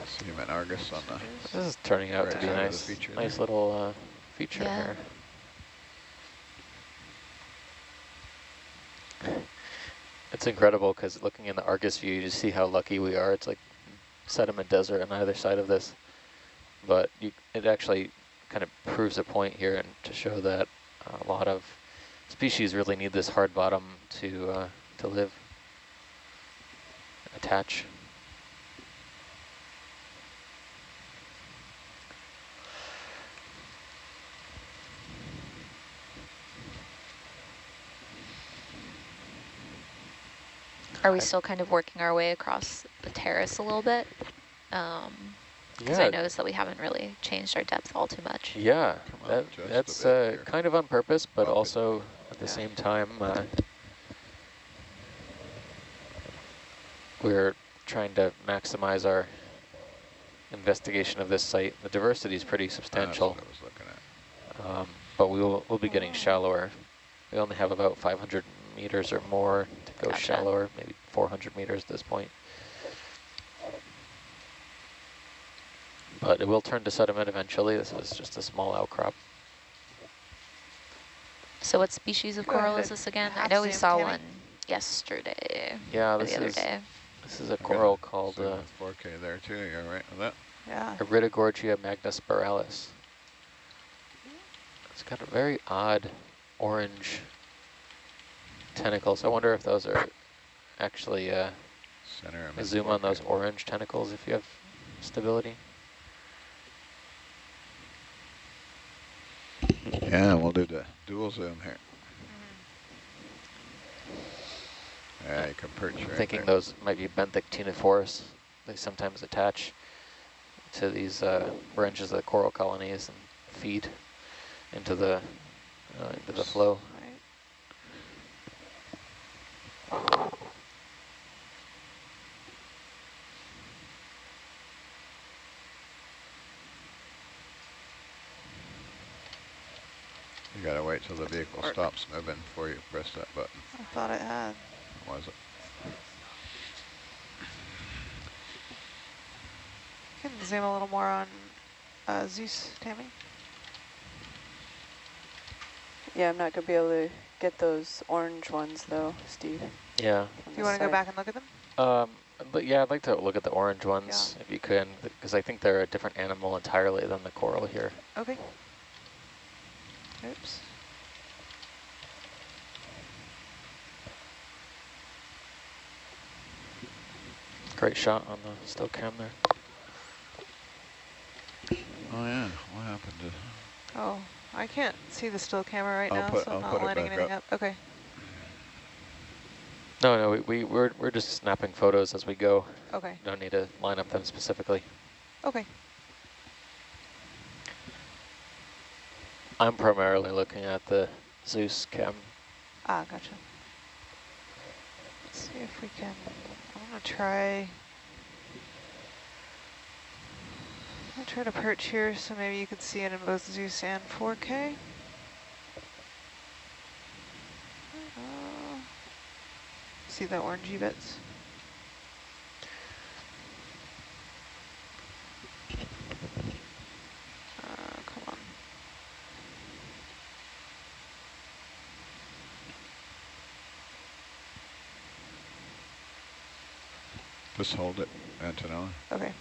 Sediment Argus on the This is turning out to be a side of the nice, nice there. little uh, feature Yeah. here. It's incredible because looking in the Argus view, you just see how lucky we are. It's like sediment desert on either side of this. But you, it actually kind of proves a point here and to show that a lot of species really need this hard bottom to uh, to live, attach. Are we still kind of working our way across the terrace a little bit? Um, because Yeah. I noticed that we haven't really changed our depth all too much. Yeah, Come that, that's uh, kind of on purpose, but Up also at the Yeah. same time, uh, we're trying to maximize our investigation of this site. The diversity is pretty That's substantial, what I was looking at. um, but we will we'll be getting Oh. shallower. We only have about 500 meters or more to go Gotcha. shallower, maybe 400 meters at this point. But it will turn to sediment eventually. This is just a small outcrop. So what species of Go coral ahead. is this again? I know we saw Tammy. one yesterday Yeah, this the other is day. this is a I got coral a called zoom uh, 4K there too. You're right with that. Yeah. Iridogorgia magnispiralis. It's got a very odd orange tentacles. I wonder if those are actually uh, Center. zoom on those orange tentacles if you have stability. Yeah, we'll do the dual zoom here. Yeah, you can perch right Thinking there. those might be benthic ctenophores. They sometimes attach to these uh, branches of the coral colonies and feed into the uh, into the flow. Right. You gotta wait till the vehicle Or- stops moving before you press that button. I thought it had. Was it? You can zoom a little more on uh, Zeus, Tammy. Yeah, I'm not gonna be able to get those orange ones though, Steve. Yeah. Do you want to go back and look at them? Um, but yeah, I'd like to look at the orange ones if you can, because I think they're a different animal entirely than the coral here. Okay. Oops. Great shot on the still cam there. Oh yeah, what happened to? Oh, I can't see the still camera right I'll now, put- so I'm I'll not put it lining anything up. up. Okay. No, no, we, we we're we're just snapping photos as we go. Okay. Don't need to line up them specifically. Okay. I'm primarily looking at the Zeus cam. Ah, gotcha. Let's see if we can. I'm gonna try. I'm try to perch here, so maybe you can see it in both Zeus and 4K. Uh, see the orangey bits? Uh, come on. Just hold it, Antonella. Okay.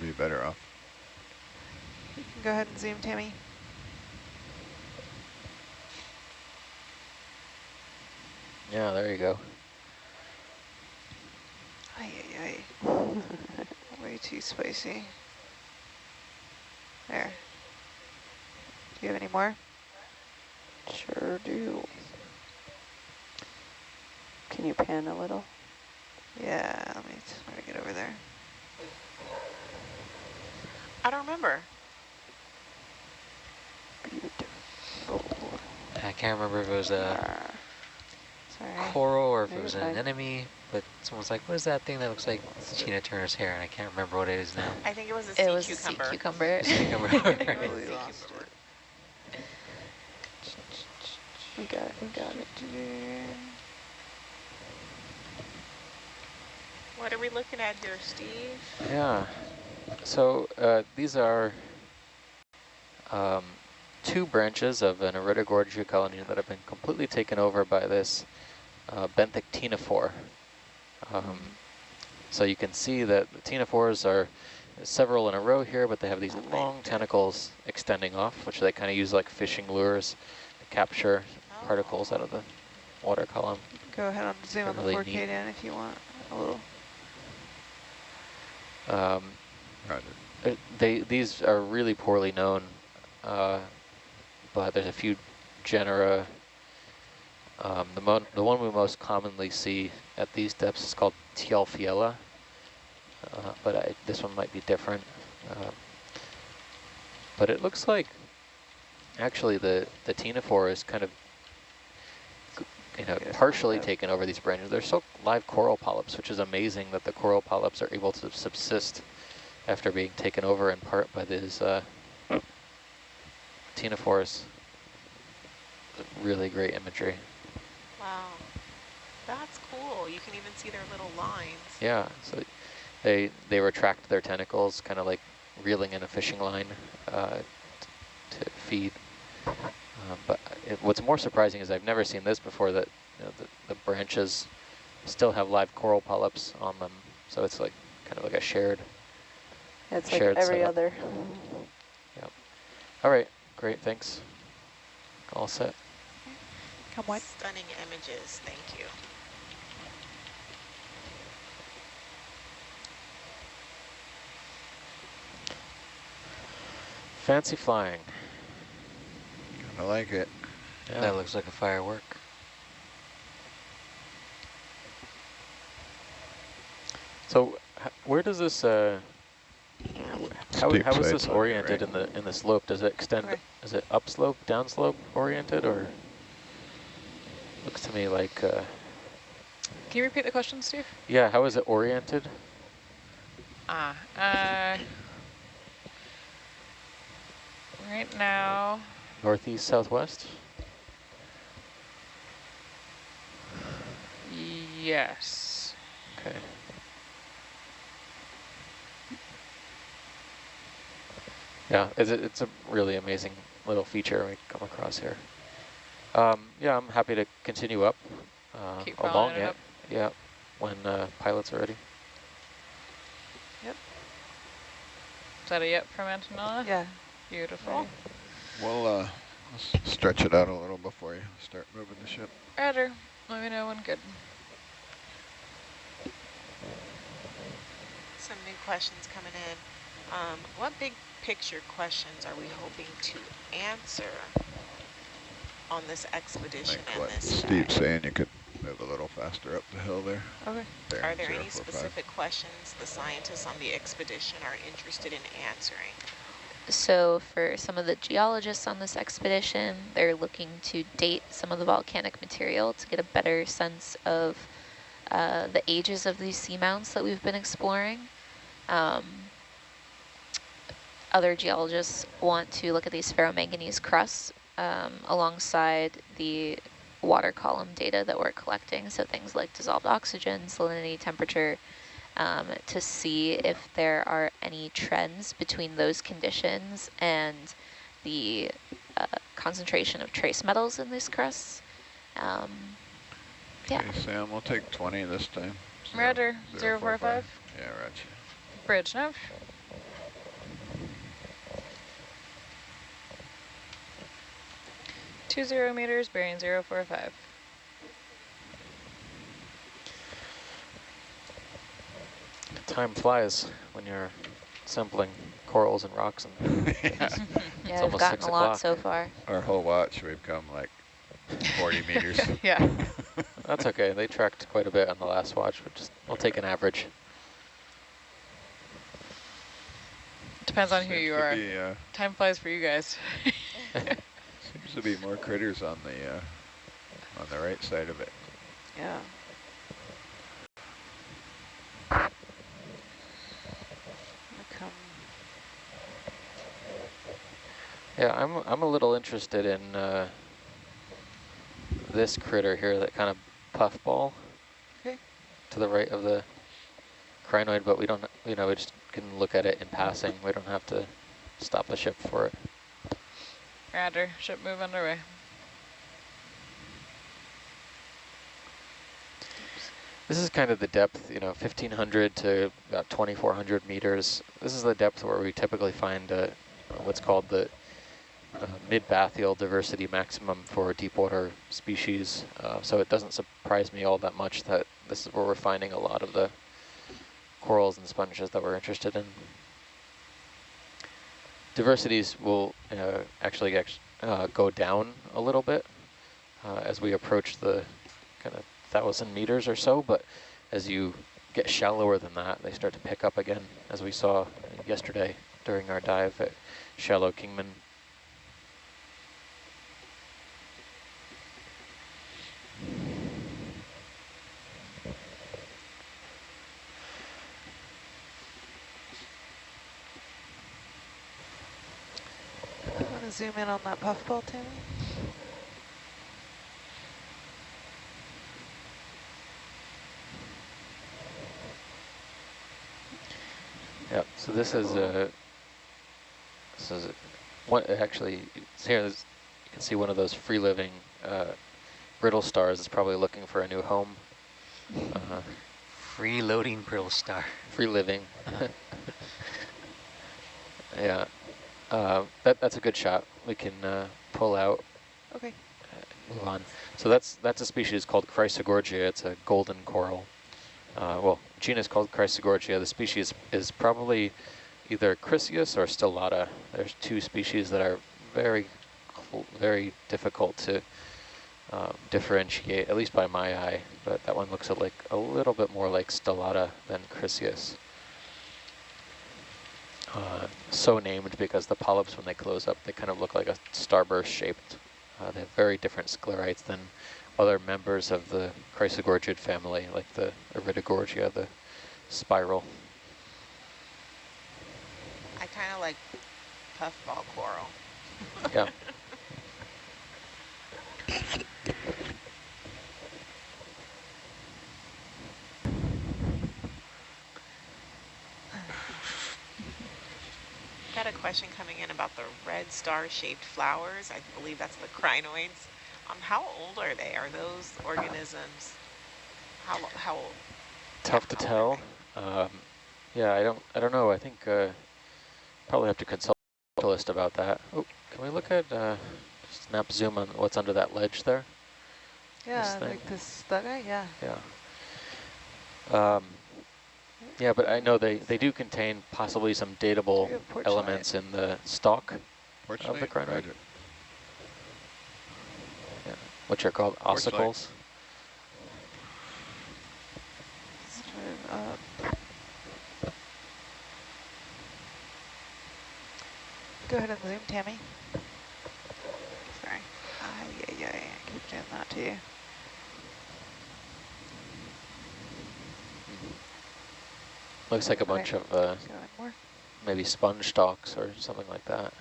Be better off. You can go ahead and zoom, Tammy. Yeah, there you go. Ay, ay, ay. Way too spicy. There. Do you have any more? Sure do. Can you pan a little? Yeah, let me try to get over there. I don't remember. Beautiful. I can't remember if it was a uh, Sorry. coral or if Maybe it was an anemone, but someone's like, what is that thing that looks like Tina Turner's hair? And I can't remember what it is now. I think it was a sea It was cucumber. a sea cucumber. Cucumber. Totally Sea lost cucumber. it. We got it, we got it. What are we looking at here, Steve? Yeah. So uh, these are um, two branches of an Iridogorgia colony that have been completely taken over by this uh, benthic ctenophore. Um, so you can see that the ctenophores are several in a row here, but they have these long tentacles extending off, which they kind of use like fishing lures to capture particles out of the water column. Go ahead and zoom on the Really 4K neat. down if you want a little. Um, Roger. They these are really poorly known, uh, but there's a few genera. Um, the the one we most commonly see at these depths is called Tjalfiella, uh, but I, this one might be different. Uh, but it looks like actually the the ctenophore is kind of you know Yeah, partially yeah. taken over these branches. They're still live coral polyps, which is amazing that the coral polyps are able to subsist after being taken over in part by these uh. Really great imagery. Wow. That's cool. You can even see their little lines. Yeah, so they they retract their tentacles, kind of like reeling in a fishing line uh, t- to feed. Um, but it, what's more surprising is I've never seen this before. That you know, the the branches still have live coral polyps on them, so it's like kind of like a shared. Yeah, it's like every setup. other. Yep. All right, great, thanks. All set. Come what? Stunning images. Thank you. Fancy flying. I like it. Yeah. That looks like a firework. So where does this uh, how, how is this oriented right? in the in the slope? Does it extend? Okay. Is it upslope, downslope oriented, or looks to me like uh, Can you repeat the question, Steve? yeah? How is it oriented? Ah, uh, right now, Northeast, southwest. yes. Okay. Yeah, it's a, it's a really amazing little feature we come across here. Um, yeah, I'm happy to continue up uh, along it it. up. Yeah, when uh, pilots are ready. Yep. Is that a yep from Antonella? Yeah. Beautiful. We'll uh, stretch it out a little before you start moving the ship. Roger. Let me know when good. Some new questions coming in. Um, what big picture questions are we hoping to answer on this expedition think and what this Steve's dive? saying, you could move a little faster up the hill there. Okay. there Are there any 045. specific questions the scientists on the expedition are interested in answering? So for some of the geologists on this expedition, they're looking to date some of the volcanic material to get a better sense of uh, the ages of these seamounts that we've been exploring. Um, other geologists want to look at these ferromanganese crusts um, alongside the water column data that we're collecting, so things like dissolved oxygen, salinity, temperature, um, to see if there are any trends between those conditions and the uh, concentration of trace metals in these crusts. Um, yeah. Okay, Sam, we'll take 20 this time. Zero- Roger. zero four 045. Yeah, roger. Bridge nav. Two zero meters, bearing zero four five. time flies when you're sampling corals and rocks. And Yeah. Yeah, we've gotten a lot so far. Our whole watch, we've come like 40 meters. Yeah. That's okay. They tracked quite a bit on the last watch, but just we'll take an average. Depends on who Seems you are. be, uh, Time flies for you guys. seems to be more critters on the uh, on the right side of it. Yeah. Come. Yeah, I'm I'm a little interested in uh, this critter here, that kind of puffball Okay. to the right of the crinoid, but we don't, you know, we just can look at it in passing. We don't have to stop the ship for it. Roger. Ship move underway. This is kind of the depth, you know, 1,500 to about 2,400 meters. This is the depth where we typically find uh, what's called the uh, mid-bathyal diversity maximum for deep water species. Uh, so it doesn't surprise me all that much that this is where we're finding a lot of the corals and sponges that we're interested in. Diversities will uh, actually act uh, go down a little bit uh, as we approach the kind of thousand meters or so, but as you get shallower than that, they start to pick up again, as we saw yesterday during our dive at shallow Kingman. Want to zoom in on that puffball, Tammy? Yep. So this is a. This is a, one. Actually, it's here. This, you can see one of those free living uh, brittle stars is probably looking for a new home. Uh -huh. Free loading brittle star. free living. yeah. Uh, that that's a good shot. We can uh, pull out. Okay. Move on. So that's that's a species called Chrysogorgia. It's a golden coral. Uh, well, genus called Chrysogorgia. The species is probably either Chryseis or Stellata. There's two species that are very, cl- very difficult to uh, differentiate, at least by my eye. But that one looks like a little bit more like Stellata than Chryseis. Uh, so named because the polyps, when they close up, they kind of look like a starburst shaped. Uh, they have very different sclerites than other members of the Chrysogorgid family, like the Iridogorgia, the spiral. I kind of like puffball coral. Yeah. Got a question coming in about the red star-shaped flowers. I believe that's the crinoids. Um, how old are they? Are those organisms? How how old? Tough to How tell. Um, yeah, I don't. I don't know. I think uh, probably have to consult a specialist about that. Oh, can we look at uh, snap zoom on what's under that ledge there? Yeah, thing. like this, that guy, yeah. Yeah. Um, yeah, but I know they, they do contain possibly some datable Good elements in the stalk, Porch Of the light? crinoid. Roger. which are called Porch ossicles. Let's up. Go ahead and zoom, Tammy. Sorry. Ah, yeah, yeah, yeah. Keep doing that to you. Looks like a Okay. bunch of uh, Go in more. maybe sponge stalks or something like that.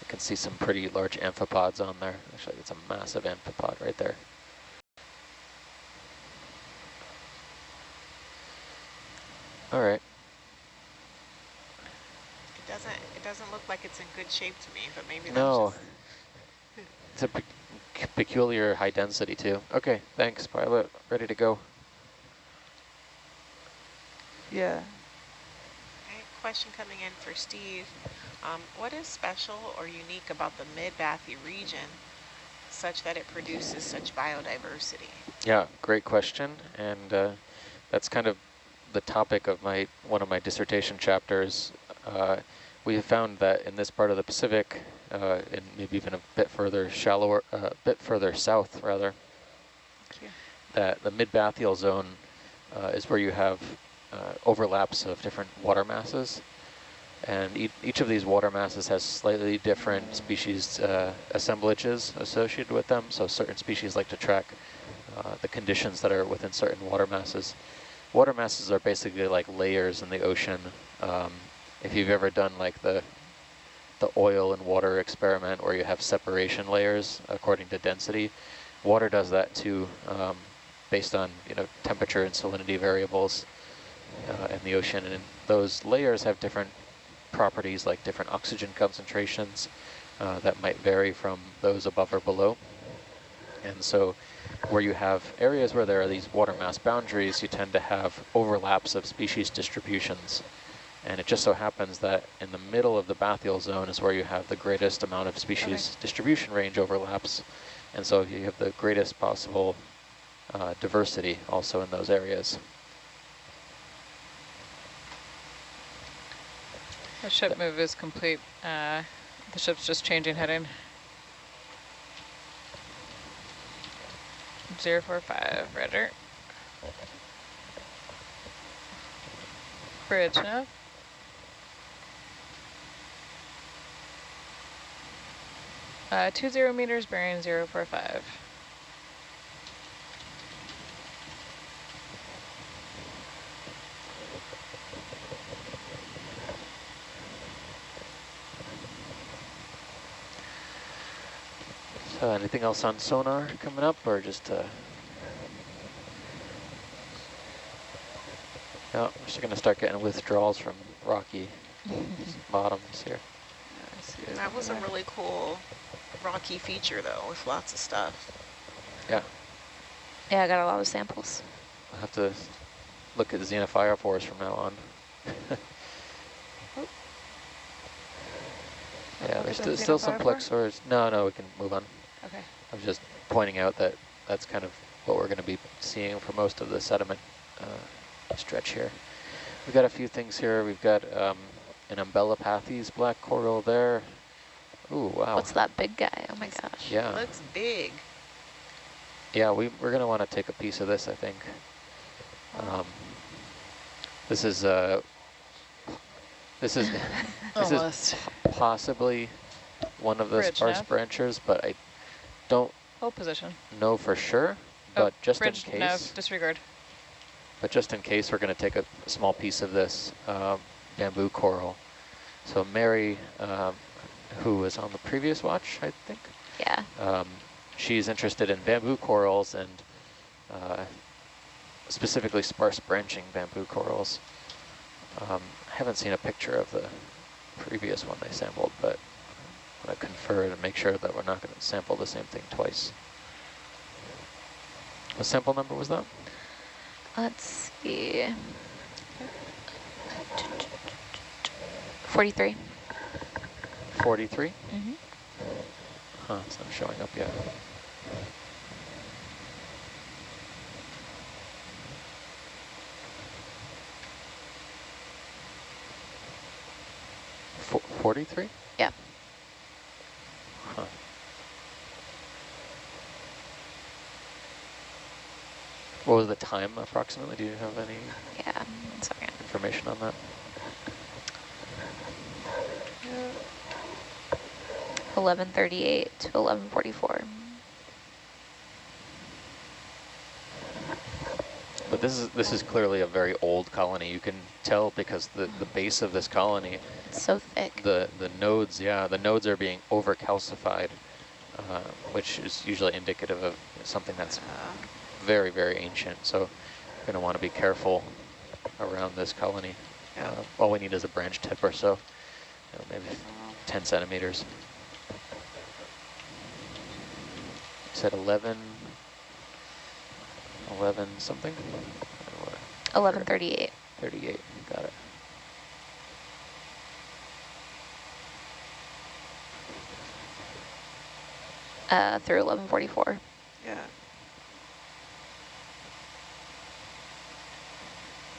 I can see some pretty large amphipods on there. Actually, it's a massive amphipod right there. All right. It doesn't. It doesn't look like it's in good shape to me, but maybe that's No. just. It's a pe peculiar high density too. Okay, thanks, pilot. Ready to go. Yeah. Okay, question coming in for Steve. Um, what is special or unique about the mid-Bathy region such that it produces such biodiversity? Yeah, great question. And uh, that's kind of the topic of my one of my dissertation chapters. Uh, we have found that in this part of the Pacific, uh, and maybe even a bit further shallower, a uh, bit further south rather, that the mid-bathyal zone uh, is where you have uh, overlaps of different water masses. And e each of these water masses has slightly different species uh, assemblages associated with them. So certain species like to track uh, the conditions that are within certain water masses. Water masses are basically like layers in the ocean. Um, if you've ever done like the the oil and water experiment where you have separation layers according to density, water does that too, um, based on you know temperature and salinity variables uh, in the ocean. And those layers have different properties like different oxygen concentrations uh, that might vary from those above or below. And so where you have areas where there are these water mass boundaries, you tend to have overlaps of species distributions. And it just so happens that in the middle of the bathyal zone is where you have the greatest amount of species okay. distribution range overlaps. And so you have the greatest possible uh, diversity also in those areas. The ship move is complete. Uh, the ship's just changing heading. 045, rudder. Bridge nav. Uh, two zero meters, bearing 045. Uh, anything else on sonar coming up or just uh yeah, we're just gonna start getting withdrawals from rocky bottoms here. Yeah, that was a really cool rocky feature though with lots of stuff. Yeah. Yeah, I got a lot of samples. I'll have to look at the xenophyophores from now on. yeah, there's st still some plexors. No, no, we can move on. Okay. I was just pointing out that that's kind of what we're going to be seeing for most of the sediment uh, stretch here. We've got a few things here. We've got um, an Umbellapathes black coral there. Ooh, wow. What's that big guy? Oh my gosh. Yeah. It looks big. Yeah, we, we're going to want to take a piece of this, I think. Um, this is uh, this is this is possibly one of the Bridge sparse nav. branchers, but I don't Hold position. know for sure. Oh, but just in case, nav, disregard. but just in case, we're going to take a, a small piece of this um, bamboo coral. So Mary, um, who was on the previous watch, I think, Yeah. um, she's interested in bamboo corals and uh, specifically sparse branching bamboo corals. Um, I haven't seen a picture of the previous one they sampled, but I'm going to confer to make sure that we're not going to sample the same thing twice. What sample number was that? Let's see. 43. 43? Mm-hmm. Huh, it's not showing up yet. Fo 43? Yeah. Huh. What was the time approximately? Do you have any Yeah. Information on that? 1138 to 1144. But this is this is clearly a very old colony. You can tell because the the base of this colony, It's so thick. the the nodes, yeah, the nodes are being over calcified, uh, which is usually indicative of something that's very very ancient. So you're going to want to be careful around this colony. Uh, all we need is a branch tip or so, you know, maybe 10 centimeters. You said 11, 11 something? 1138. 38, got it. uh, through 1144. Yeah.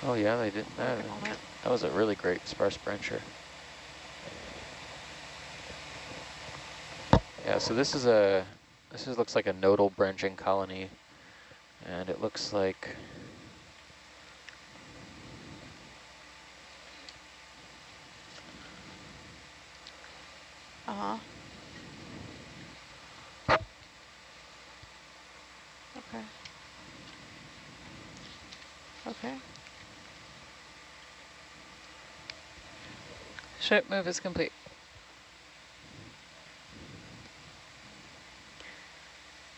Oh yeah, they did that. Working on it. That was a really great sparse brancher. Yeah, so this is a this is looks like a nodal branching colony, and it looks like Uh-huh. Okay. Okay. Ship move is complete.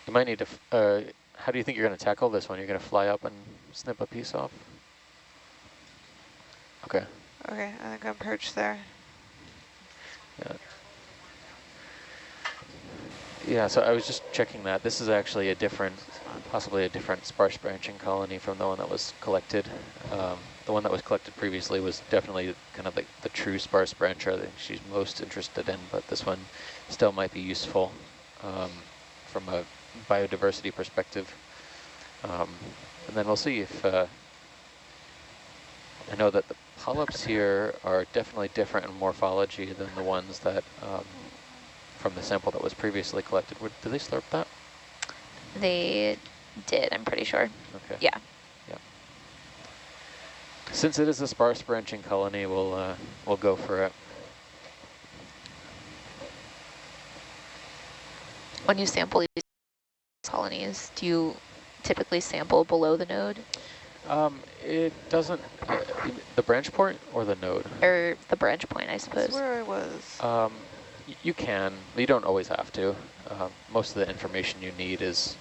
you might need to. f- Uh, how do you think you're going to tackle this one? You're going to fly up and snip a piece off. Okay. Okay, I think I'm perched there. Yeah. Yeah, so I was just checking that. This is actually a different, possibly a different sparse branching colony from the one that was collected. Um, the one that was collected previously was definitely kind of the, the true sparse brancher that she's most interested in, but this one still might be useful um, from a biodiversity perspective. Um, and then we'll see if, uh, I know that the polyps here are definitely different in morphology than the ones that um, from the sample that was previously collected. Would, did they slurp that? They did, I'm pretty sure. Okay. Yeah. Since it is a sparse branching colony, we'll uh, we'll go for it. When you sample colonies, do you typically sample below the node Um, it doesn't, uh, the branch point or the node? or the branch point, I That's suppose? where I was. Um, you can, you don't always have to. Um, most of the information you need is,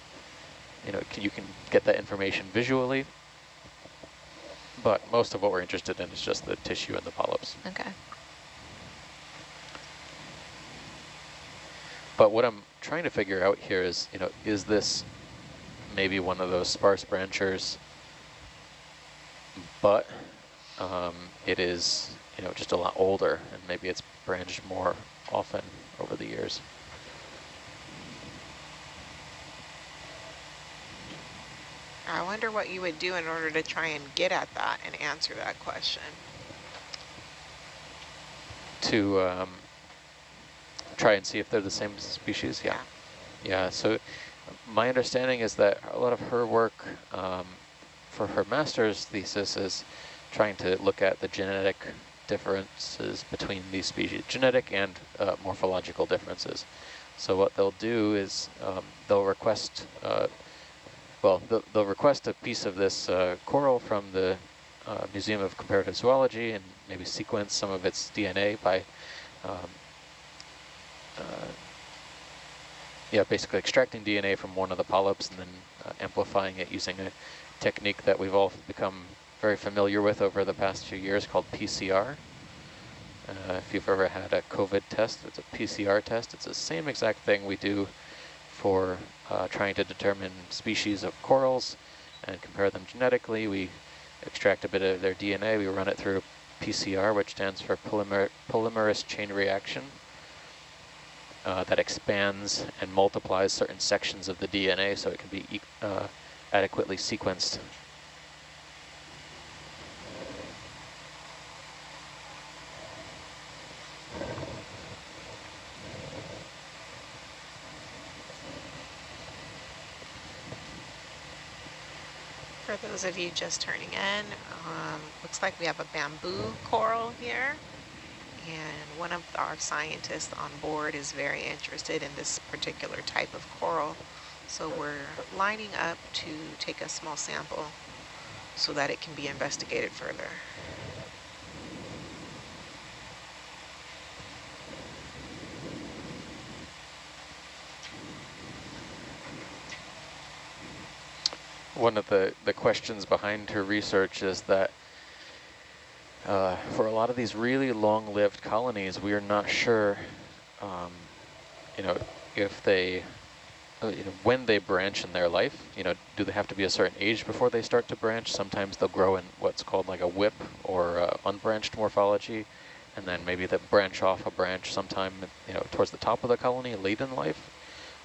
you know, you can get that information visually, but most of what we're interested in is just the tissue and the polyps. Okay. But what I'm trying to figure out here is, you know, is this maybe one of those sparse branchers, but um, it is, you know, just a lot older and maybe it's branched more often over the years. I wonder what you would do in order to try and get at that and answer that question. To um, try and see if they're the same species, yeah. Yeah, so my understanding is that a lot of her work um, for her master's thesis is trying to look at the genetic differences between these species, genetic and uh, morphological differences. So what they'll do is um, they'll request, uh, well, they'll, they'll request a piece of this uh, coral from the uh, Museum of Comparative Zoology and maybe sequence some of its DNA by um, uh, yeah, basically extracting DNA from one of the polyps and then uh, amplifying it using a technique that we've all become very familiar with over the past few years called PCR. Uh, if you've ever had a COVID test, it's a PCR test. It's the same exact thing we do for uh, trying to determine species of corals and compare them genetically. We extract a bit of their DNA, we run it through PCR, which stands for polymer polymerase chain reaction uh, that expands and multiplies certain sections of the DNA so it can be uh, adequately sequenced. For those of you just turning in, um, looks like we have a bamboo coral here. And one of our scientists on board is very interested in this particular type of coral. So we're lining up to take a small sample so that it can be investigated further. One of the, the questions behind her research is that uh, for a lot of these really long-lived colonies, we are not sure, um, you know, if they, uh, you know, when they branch in their life, you know, do they have to be a certain age before they start to branch? Sometimes they'll grow in what's called like a whip or uh, unbranched morphology, and then maybe they branch off a branch sometime, you know, towards the top of the colony late in life.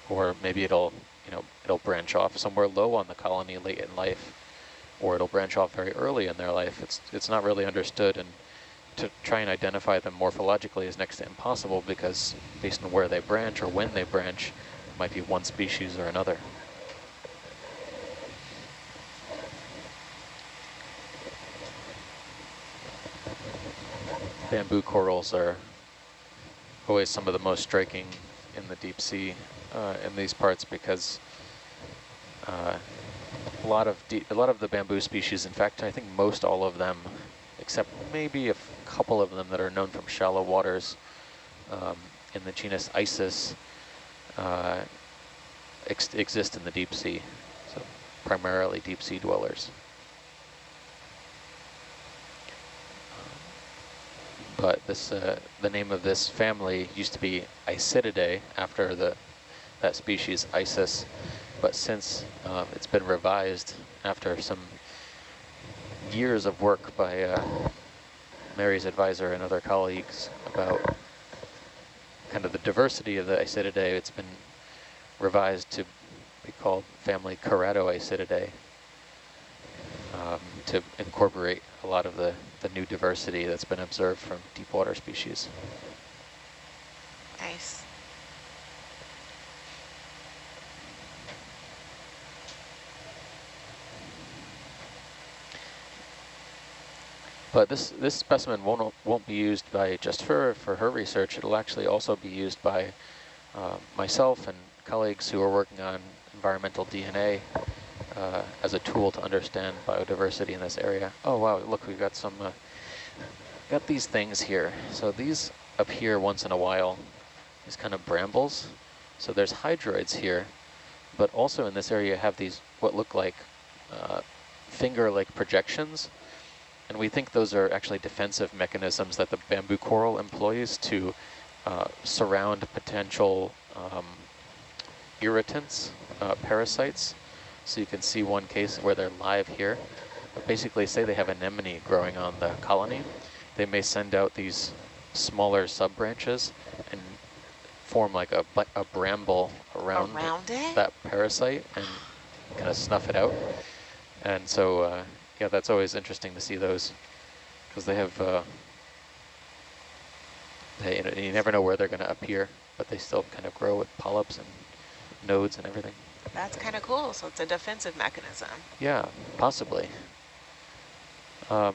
or maybe it'll, you know, it'll branch off somewhere low on the colony late in life, or it'll branch off very early in their life. It's, it's not really understood, and to try and identify them morphologically is next to impossible because based on where they branch or when they branch, it might be one species or another. Bamboo corals are always some of the most striking in the deep sea uh, in these parts because uh, a lot of a lot of the bamboo species, in fact, I think most all of them, except maybe a couple of them that are known from shallow waters um, in the genus Isis, uh, ex exist in the deep sea, so primarily deep sea dwellers. but this uh, the name of this family used to be Isididae after the that species Isis, but since um, it's been revised after some years of work by uh, Mary's advisor and other colleagues about kind of the diversity of the Isididae, it's been revised to be called family Keratoisididae um, to incorporate a lot of the the new diversity that's been observed from deep water species. Nice. But this this specimen won't won't be used by just her for her research. It'll actually also be used by uh, myself and colleagues who are working on environmental DNA uh, as a tool to understand biodiversity in this area. Oh wow, look, we've got some, uh, got these things here. So these appear once in a while, these kind of brambles. So there's hydroids here, but also in this area have these what look like uh, finger-like projections. And we think those are actually defensive mechanisms that the bamboo coral employs to uh, surround potential um, irritants, uh, parasites, so you can see one case where they're live here. But basically, say they have anemone growing on the colony, they may send out these smaller sub-branches and form like a, a bramble around, around that parasite and kind of snuff it out. And so, uh, yeah, that's always interesting to see those because they have, uh, they, you, know, you never know where they're going to appear, but they still kind of grow with polyps and nodes and everything. That's kind of cool. So it's a defensive mechanism. Yeah, possibly. Um,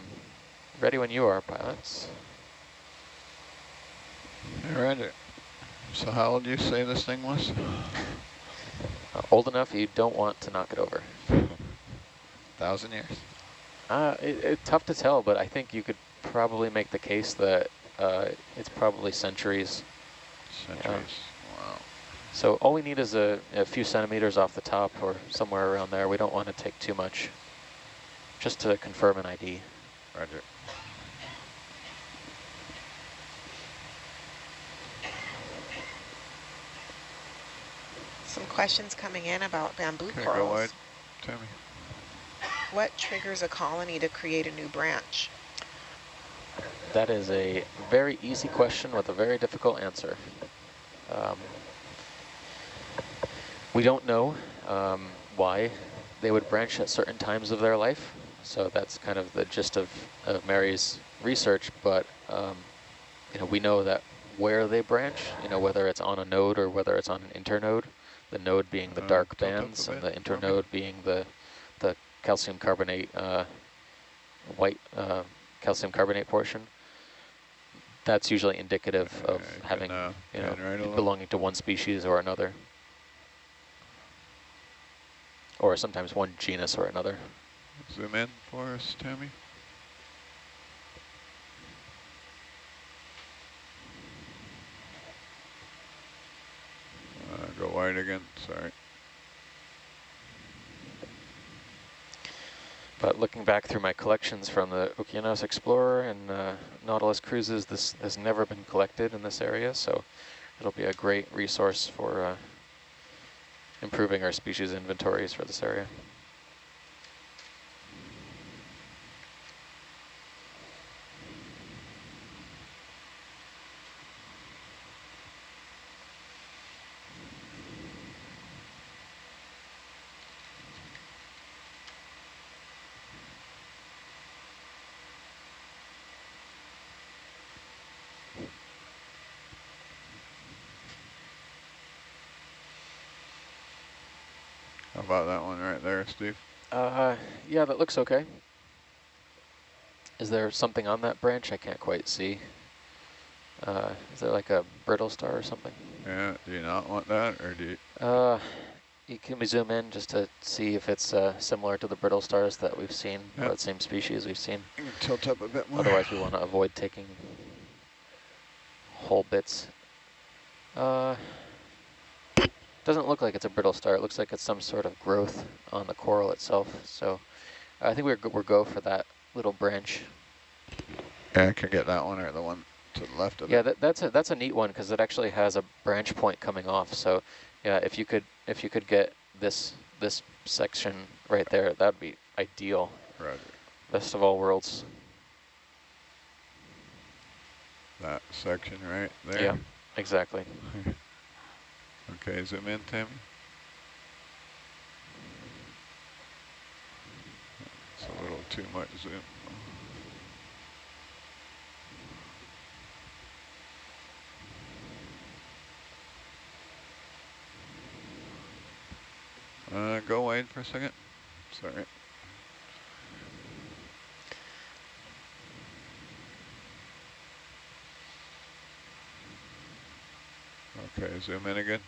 ready when you are, pilots. Hey, Roger. So how old do you say this thing was? Uh, old enough you don't want to knock it over. Thousand years? Uh, it, it, tough to tell, but I think you could probably make the case that uh, it's probably centuries. Centuries. Wow. So all we need is a, a, few centimeters off the top or somewhere around there. We don't want to take too much, just to confirm an ID. Roger. Some questions coming in about bamboo okay, corals. Go wide, Tammy. What triggers a colony to create a new branch? That is a very easy question with a very difficult answer. Um, we don't know um, why they would branch at certain times of their life. So that's kind of the gist of, of Mary's research. But, um, you know, we know that where they branch, you know, whether it's on a node or whether it's on an internode, the node being the uh, dark bands and the internode being the, the calcium carbonate, uh, white uh, calcium carbonate portion, that's usually indicative of having, can, uh, you know, right belonging to one species or another or sometimes one genus or another. Zoom in for us, Tammy. Uh, go wide again, sorry. But looking back through my collections from the Okeanos Explorer and uh, Nautilus cruises, this has never been collected in this area, so it'll be a great resource for uh, improving our species inventories for this area. That one right there, Steve? Uh, yeah, that looks okay. Is there something on that branch? I can't quite see. Uh, is there like a brittle star or something? Yeah, do you not want that, or do you? Uh, you, can we zoom in just to see if it's uh, similar to the brittle stars that we've seen, Yep. the same species we've seen? Tilt up a bit more. Otherwise, we want to avoid taking whole bits. Uh, doesn't look like it's a brittle star. It looks like it's some sort of growth on the coral itself. So I think we're, we're go for that little branch. Yeah, I can get that one or the one to the left of Yeah, it. that, that's a that's a neat one because it actually has a branch point coming off. So yeah, if you could if you could get this this section right there, that'd be ideal. Roger. Best of all worlds. That section right there. Yeah, exactly. Okay, zoom in, Tammy. It's a little too much zoom. Uh, go wide for a second. Sorry. Okay, zoom in again.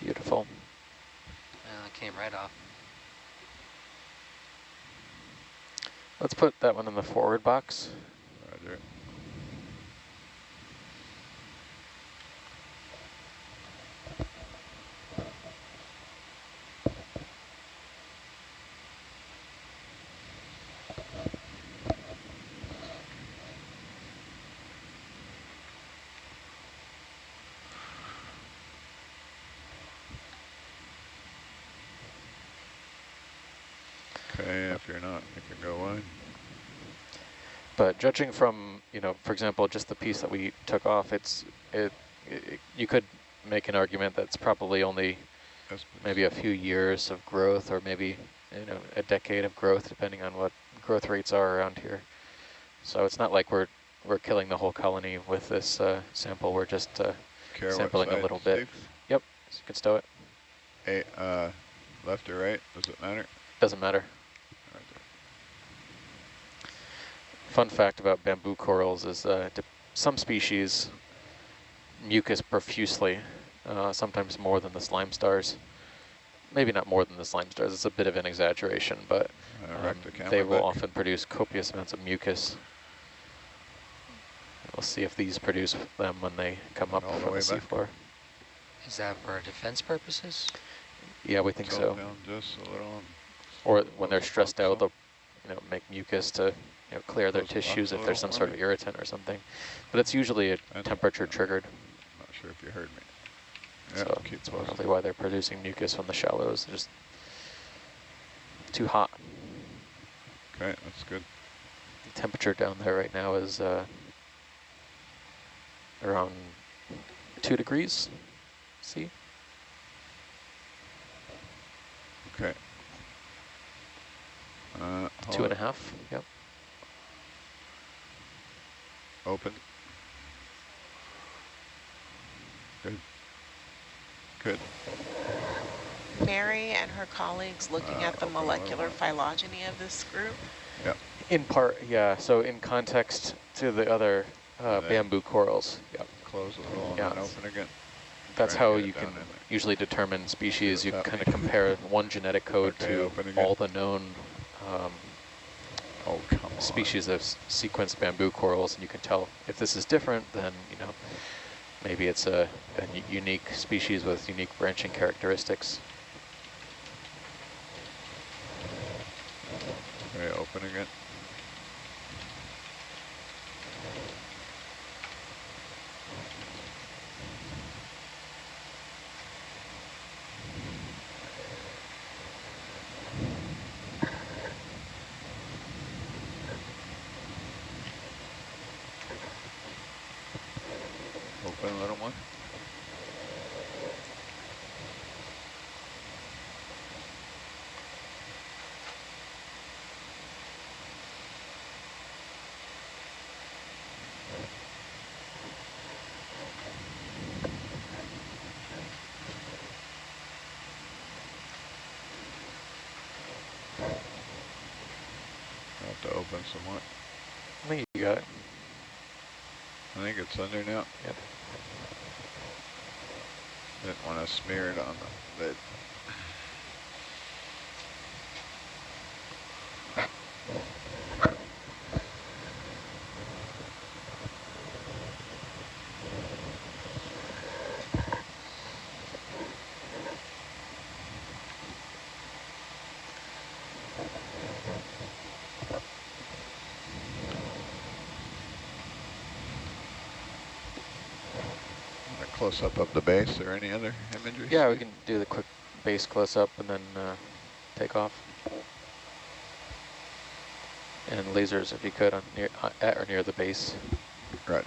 Beautiful. Well, it came right off. Let's put that one in the forward box. Roger. Okay, if you're not, you can go wide. But judging from, you know, for example, just the piece that we took off, it's it, it you could make an argument that's probably only maybe a few years of growth or maybe, you know, a decade of growth depending on what growth rates are around here. So it's not like we're we're killing the whole colony with this uh, sample. We're just uh, sampling a little bit. Yep, so you can stow it. Hey, uh, left or right, does it matter? Doesn't matter. Roger. Fun fact about bamboo corals is uh, d- some species mucus profusely, uh, sometimes more than the slime stars. Maybe not more than the slime stars, it's a bit of an exaggeration, but um, wrecked the camera they will back. often produce copious amounts of mucus. We'll see if these produce them when they come up All the from the seafloor. Is that for defense purposes? Yeah, we think Tilt so. down just a little. Or when they're stressed out, they'll you know, make mucus to you know, clear their Close the box tissues if there's some sort of irritant or something. But it's usually a temperature triggered, Not sure if you heard me. Yeah, so probably why they're producing mucus from the shallows. They're just too hot. Okay, that's good. The temperature down there right now is uh, around two degrees C. Okay. Uh, Two and a half. Yep. It. Open. Good. Good. Mary and her colleagues looking Uh, at the open a little molecular more. phylogeny of this group. Yeah. In part, yeah. So in context to the other uh, bamboo corals. Yep. Close a little and Yeah. then open again. That's how you can usually determine species. You kind of compare one genetic code Okay, to all the known um, Oh, species of s- sequenced bamboo corals, and you can tell if this is different, then you know maybe it's a unique species with unique branching characteristics. Okay, open again. Open a little more. going somewhat. I think you got it. I think it's under now. Yep. Didn't want to smear it on the lid. A close-up of the base or any other imagery? Yeah, we can do the quick base close-up and then uh, take off. And lasers, if you could, on near, uh, at or near the base. Right.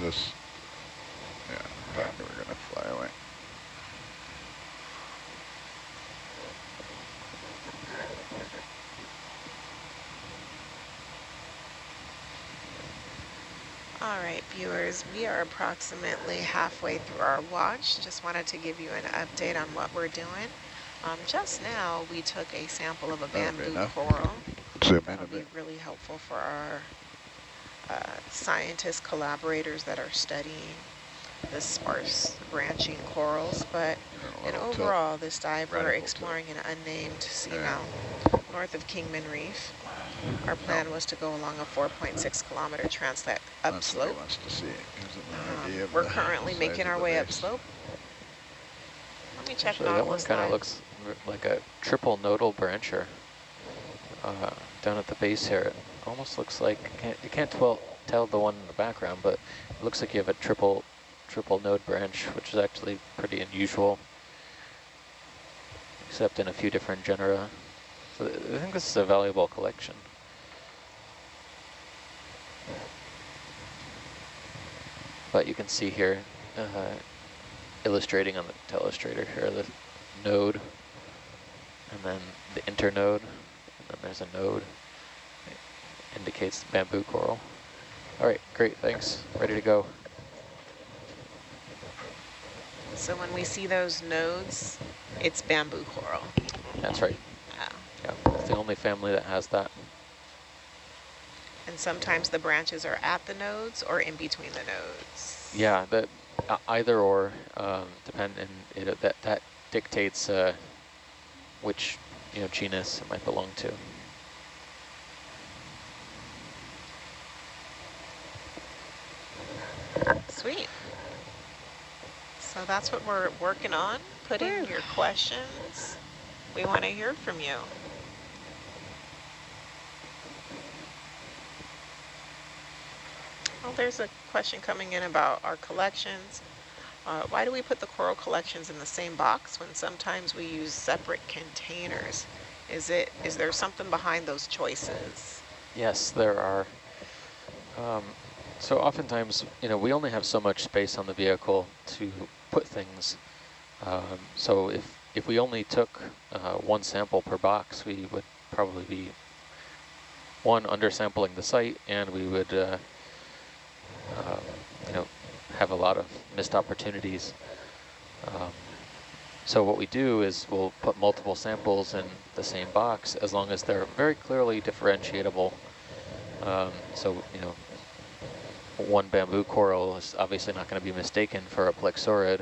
This, yeah, I thought we were gonna fly away. All right, viewers, we are approximately halfway through our watch. Just wanted to give you an update on what we're doing. Um, just now, we took a sample of a bamboo enough. coral. Zoom in a That'll be really helpful for our uh, scientist collaborators that are studying the sparse branching corals. But and little tilt. overall, this dive, we're Radical tilt. exploring an unnamed Yeah. seamount north of Kingman Reef. Our plan was to go along a 4.6 kilometer transect That's what he upslope. wants to see. Gives Um, we're currently making our way upslope. Let me check Actually, that one kind of looks like a triple nodal brancher uh, down at the base here. It almost looks like, you can't, you can't tell, tell the one in the background, but it looks like you have a triple triple node branch, which is actually pretty unusual, except in a few different genera. So I think this is a valuable collection. But you can see here, uh, illustrating on the telestrator here, the node, and then the internode, and then there's a node. It indicates the bamboo coral. All right, great, thanks. Ready to go. So when we see those nodes, it's bamboo coral. That's right. Oh. Yeah, it's the only family that has that. And sometimes the branches are at the nodes or in between the nodes. Yeah, that uh, either or um, depend, and it, that that dictates uh, which you know genus it might belong to. Sweet. So that's what we're working on. putting in your questions. We want to hear from you. Well, there's a question coming in about our collections. Uh, why do we put the coral collections in the same box when sometimes we use separate containers? Is it is there something behind those choices? Yes, there are. Um, so oftentimes, you know, we only have so much space on the vehicle to put things. Um, so if, if we only took uh, one sample per box, we would probably be, one, undersampling the site, and we would, uh, um, you know, have a lot of missed opportunities. Um, so what we do is we'll put multiple samples in the same box as long as they're very clearly differentiable. Um, so, you know, one bamboo coral is obviously not going to be mistaken for a plexaurid,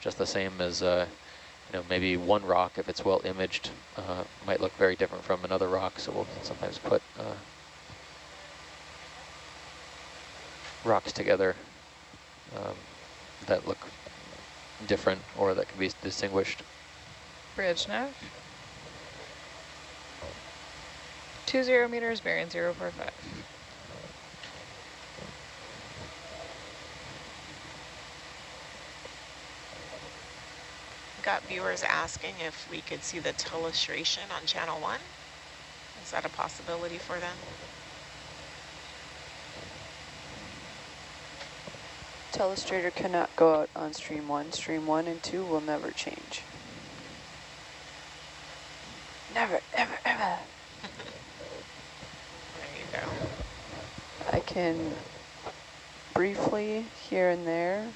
just the same as, uh, you know, maybe one rock, if it's well imaged, uh, might look very different from another rock. So we'll sometimes put uh, rocks together um, that look different or that can be distinguished. Bridge nav. Two zero meters, bearing zero four five. Got viewers asking if we could see the telestration on channel one. Is that a possibility for them? Telestrator cannot go out on stream one. Stream one and two will never change. Never, ever, ever. There you go. I can briefly here and there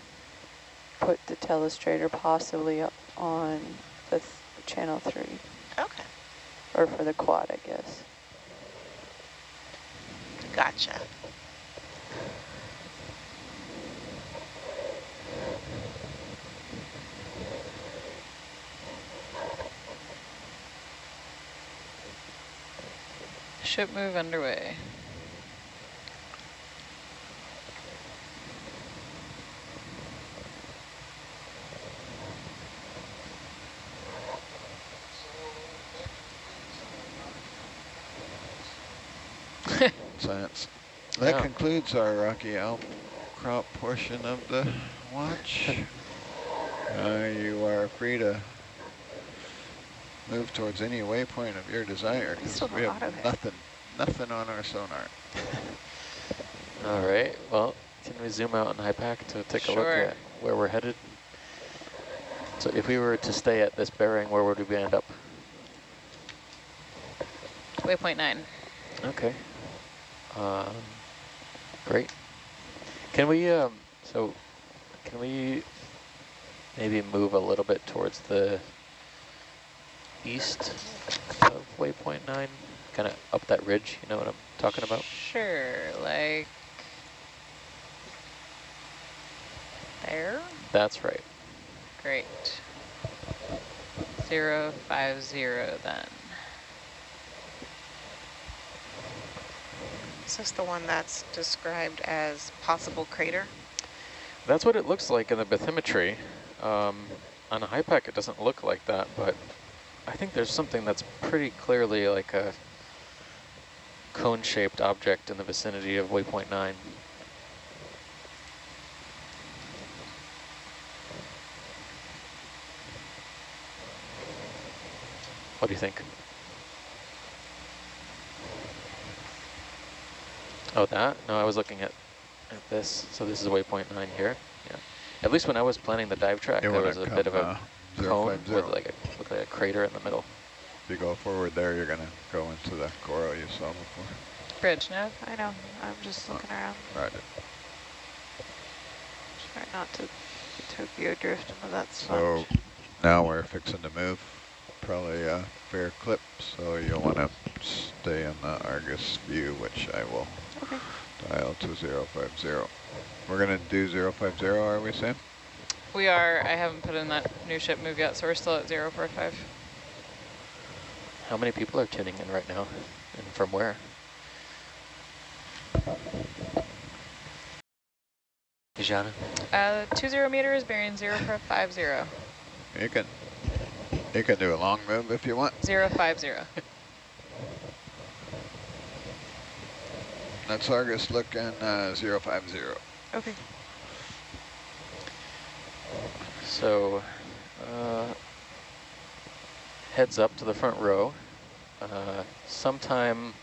put the telestrator possibly up on the th channel three, Okay, or for the quad, I guess. gotcha. Ship move underway. Science. That Yeah. concludes our rocky outcrop portion of the watch. Uh, you are free to move towards any waypoint of your desire because we have have auto hit. nothing, nothing on our sonar. All right, well, can we zoom out on HYPACK to take a look at where we're headed? So if we were to stay at this bearing, where would we end up? Waypoint nine. Okay. Um, great. Can we, um, so can we maybe move a little bit towards the east of waypoint nine? Kind of up that ridge, you know what I'm talking about? Sure, like there. That's right. Great. Zero five zero then. Is this the one that's described as possible crater? That's what it looks like in the bathymetry. Um, on a HYPACK, it doesn't look like that, but I think there's something that's pretty clearly like a cone-shaped object in the vicinity of waypoint 9. What do you think? Oh, that? No, I was looking at, at this. So this is waypoint 9 here. Yeah. At least when I was planning the dive track, You there was a bit of a uh, cone five zero. with like a, looked a crater in the middle. If you go forward there, you're gonna go into the coral you saw before. Bridge nav. I know, I'm just oh. looking around, Right. Try not to Tokyo drift into that So now we're fixing to move, probably a fair clip, so you'll want to stay in the Argus view, which I will Okay. dial to 050. We're going to do 050, are we, Sam? We are, I haven't put in that new ship move yet, so we're still at zero four five. How many people are tuning in right now? And from where? Kijana? Uh, two zero meters, bearing zero four five zero. You can, you can do a long move if you want. Zero five zero. That's Argus looking uh, 050. Okay. So, uh, heads up to the front row. Uh, sometime,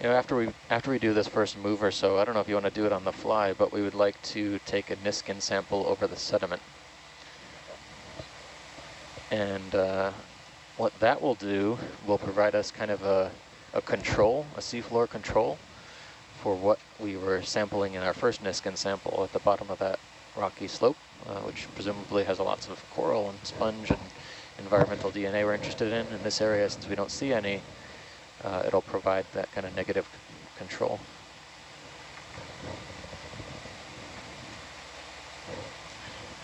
you know, after we after we do this first move or so, I don't know if you want to do it on the fly, but we would like to take a Niskin sample over the sediment. And uh, what that will do will provide us kind of a, a control, a seafloor control for what we were sampling in our first Niskin sample at the bottom of that rocky slope, uh, which presumably has lots of coral and sponge and environmental DNA we're interested in. In this area, since we don't see any, uh, it'll provide that kind of negative control.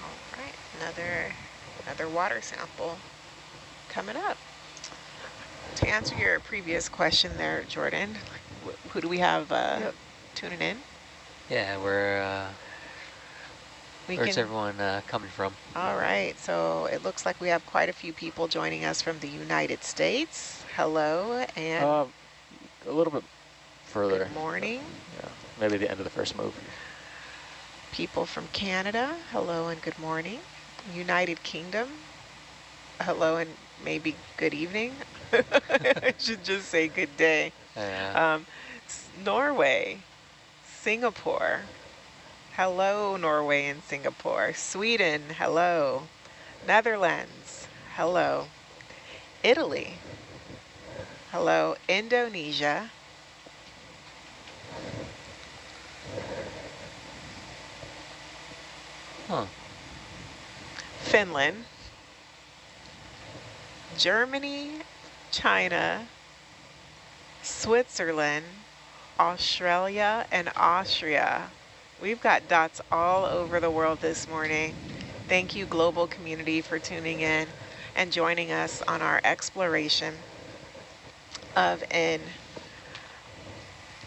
All right, another, another water sample coming up. To answer your previous question there, Jordan, wh- who do we have uh, Yep. tuning in? Yeah, where, We where's everyone uh, coming from? All right, so it looks like we have quite a few people joining us from the United States. Hello and Uh, a little bit further. good morning. Yeah, maybe the end of the first move. People from Canada, hello and good morning. United Kingdom, hello and maybe good evening. I should just say good day. Uh, Um, Norway, Singapore, hello Norway and Singapore. Sweden, hello. Netherlands, hello. Italy, hello. Indonesia, huh. Finland, Germany, China, Switzerland, Australia, and Austria. We've got dots all over the world this morning. Thank you, global community, for tuning in and joining us on our exploration of an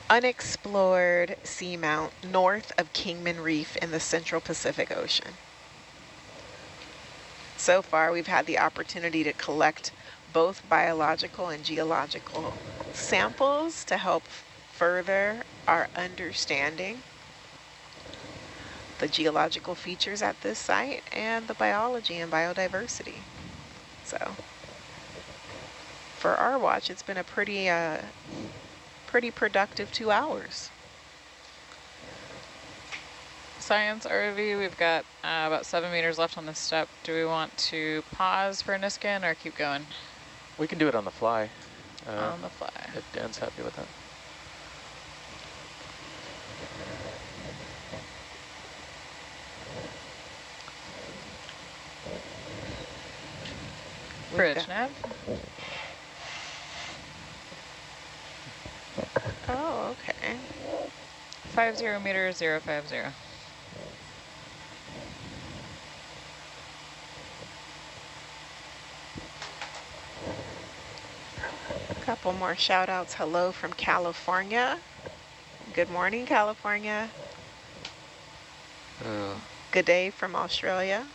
unexplored seamount north of Kingman Reef in the Central Pacific Ocean. So far, we've had the opportunity to collect both biological and geological samples to help further our understanding the geological features at this site and the biology and biodiversity. So for our watch, it's been a pretty, uh, pretty productive two hours. Science ROV, we've got uh, about seven meters left on this step. Do we want to pause for a Niskin or keep going? We can do it on the fly. Uh, on the fly. If Dan's happy with that. Bridge nav. Oh, okay. Five zero meters, zero five zero. Couple more shout outs. Hello from California. Good morning, California. Oh, Good day from Australia.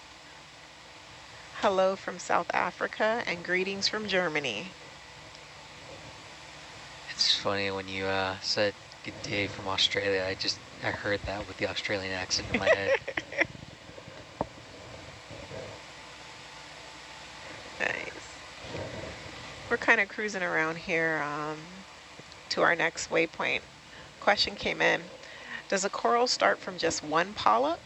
Hello from South Africa and greetings from Germany. it's funny when you uh, said good day from Australia. I just I heard that with the Australian accent in my head. Nice. We're kind of cruising around here um, to our next waypoint. Question came in. Does a coral start from just one polyp?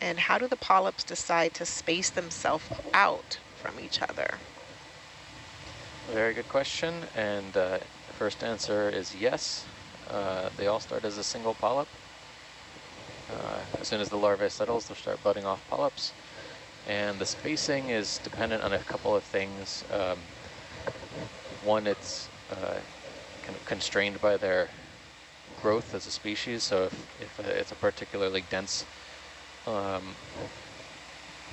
And how do the polyps decide to space themselves out from each other? Very good question. And uh, the first answer is yes. Uh, they all start as a single polyp. Uh, as soon as the larvae settles, they'll start budding off polyps. And the spacing is dependent on a couple of things. Um, one, it's uh, kind of constrained by their growth as a species. So if, if uh, it's a particularly dense um,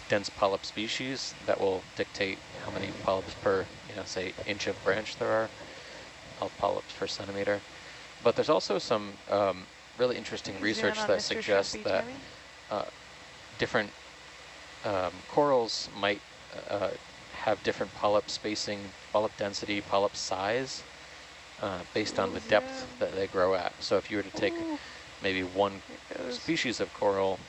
dense polyp species, that will dictate how many polyps per, you know, say inch of branch there are, all polyps per centimeter. But there's also some um, really interesting research that Mr. suggests that uh, different um, corals might uh, have different polyp spacing, polyp density, polyp size, uh, based on the depth that they grow at. So if you were to take Ooh, maybe one species of coral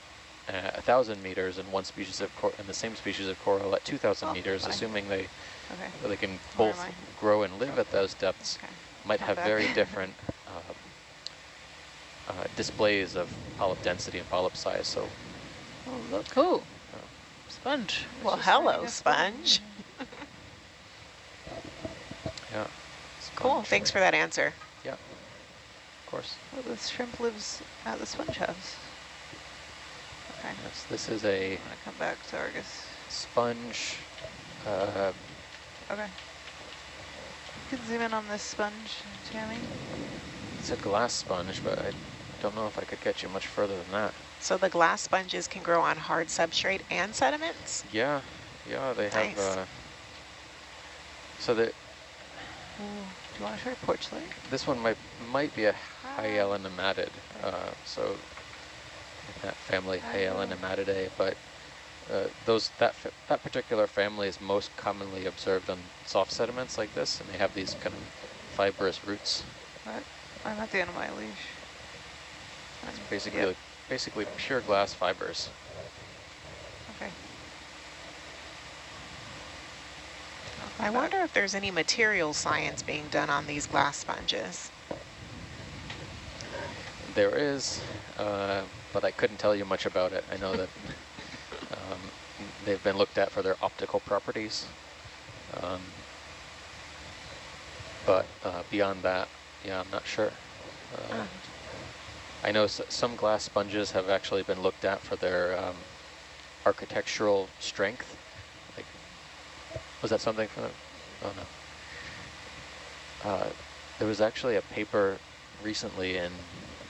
at a thousand meters and one species of cor and the same species of coral at 2,000 Oh, meters, fine. assuming they Okay. they can Where both grow and live at those depths, Okay. might Come have back. very different um, uh, displays of polyp density and polyp size. So Oh, look. Ooh, sponge. Well, hello, to sponge. yeah, Cool, sponge. thanks for that answer. Yeah, of course. Oh, the shrimp lives at the sponge house. This is a come back to Argus. sponge. Uh, Okay. You can zoom in on this sponge, Tammy. it's a glass sponge, but I don't know if I could get you much further than that. So the glass sponges can grow on hard substrate and sediments? Yeah, yeah, they have. Uh, so the Do you want to try porch light? this one might might be a Hyalonematid, uh, so in that family Hyalonematidae, but uh, those that that particular family is most commonly observed on soft sediments like this, and they have these kind of fibrous roots. What? I'm at the end of my leash. It's Um, basically yep. like, basically pure glass fibers. Okay. I wonder if there's any material science being done on these glass sponges. There is, uh, but I couldn't tell you much about it. I know that um, they've been looked at for their optical properties. Um, but uh, beyond that, yeah, I'm not sure. Uh. I know s some glass sponges have actually been looked at for their um, architectural strength. Like, was that something from the oh no. Uh, there was actually a paper recently in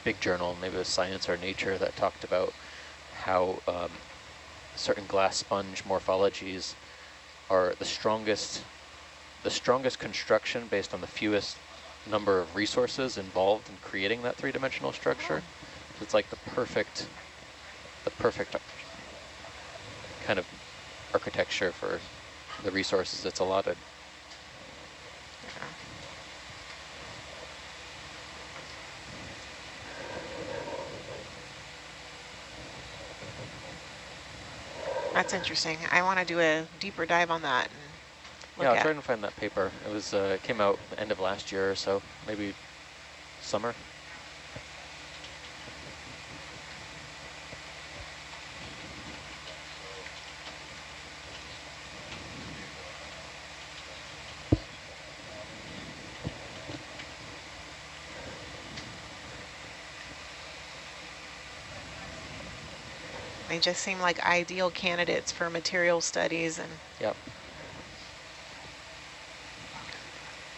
big journal, maybe it was Science or Nature, that talked about how um, certain glass sponge morphologies are the strongest the strongest construction based on the fewest number of resources involved in creating that three-dimensional structure. So it's like the perfect, the perfect kind of architecture for the resources it's allotted. That's interesting. I want to do a deeper dive on that. yeah, I'll try and find that paper. It was uh, came out end of last year or so, maybe summer. They just seem like ideal candidates for material studies. and. Yep.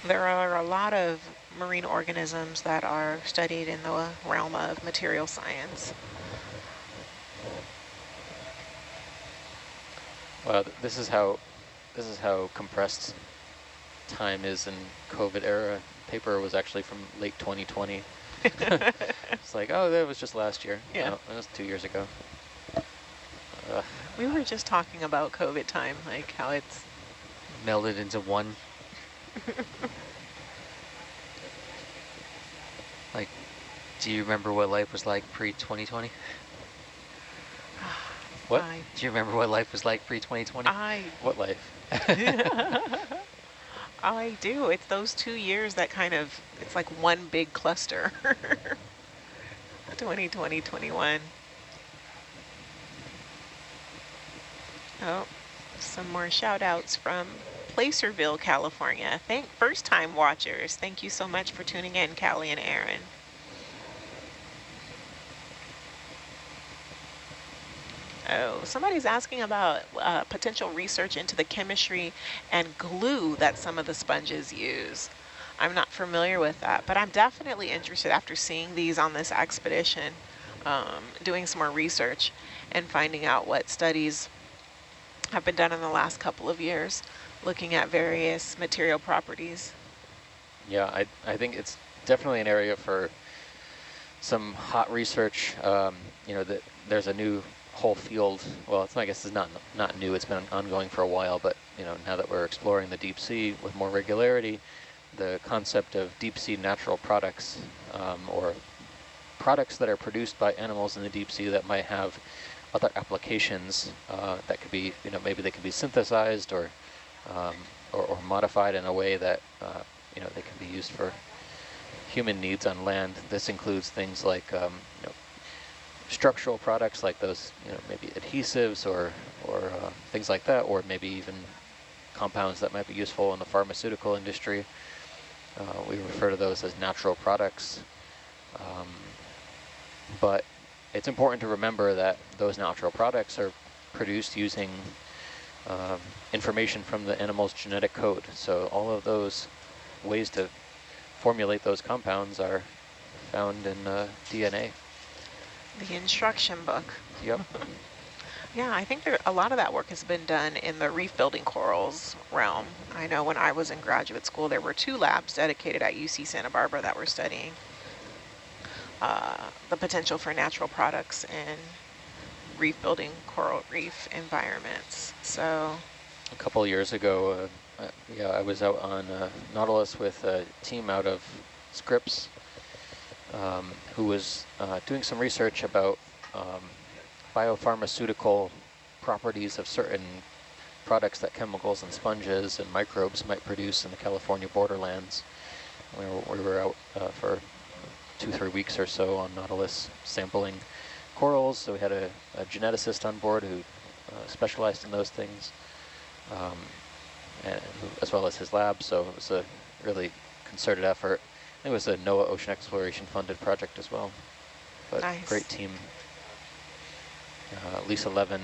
There are a lot of marine organisms that are studied in the realm of material science. Well, this is how this is how compressed time is in COVID era. Paper was actually from late 2020. it's like, oh, that was just last year. Yeah, no, that was two years ago. Ugh. We were just talking about COVID time, like how it's melded into one. like, do you remember what life was like pre-2020? what? I, do you remember what life was like pre-2020? I... What life? I do. It's those two years that kind of, it's like one big cluster. 2020, 21. Oh, some more shout outs from Placerville, California. Thank first time watchers. Thank you so much for tuning in, Callie and Aaron. Oh, somebody's asking about uh, potential research into the chemistry and glue that some of the sponges use. I'm not familiar with that, but I'm definitely interested after seeing these on this expedition, um, doing some more research and finding out what studies have been done in the last couple of years, looking at various material properties. Yeah, I, I think it's definitely an area for some hot research. Um, you know, that there's a new whole field. Well, it's I guess it's not not new. It's been ongoing for a while, but you know, now that we're exploring the deep sea with more regularity, the concept of deep sea natural products um, or products that are produced by animals in the deep sea that might have other applications uh, that could be, you know, maybe they could be synthesized or, um, or, or, modified in a way that, uh, you know, they can be used for human needs on land. This includes things like, um, you know, structural products like those, you know, maybe adhesives or, or uh, things like that, or maybe even compounds that might be useful in the pharmaceutical industry. Uh, we refer to those as natural products. Um, but it's important to remember that those natural products are produced using um, information from the animal's genetic code. So all of those ways to formulate those compounds are found in uh, DNA. The instruction book. Yep. yeah, I think there, a lot of that work has been done in the reef building corals realm. I know when I was in graduate school, there were two labs dedicated at UC Santa Barbara that were studying uh, the potential for natural products in reef building coral reef environments. So a couple years ago, uh, uh, yeah, I was out on uh, Nautilus with a team out of Scripps um, who was uh, doing some research about um, biopharmaceutical properties of certain products that chemicals and sponges and microbes might produce in the California borderlands. We were, we were out uh, for two, three weeks or so on Nautilus sampling corals. So we had a, a geneticist on board who uh, specialized in those things, um, and, as well as his lab. So it was a really concerted effort. It was a NOAA Ocean Exploration funded project as well. But nice. great team. Uh, Lisa Levin,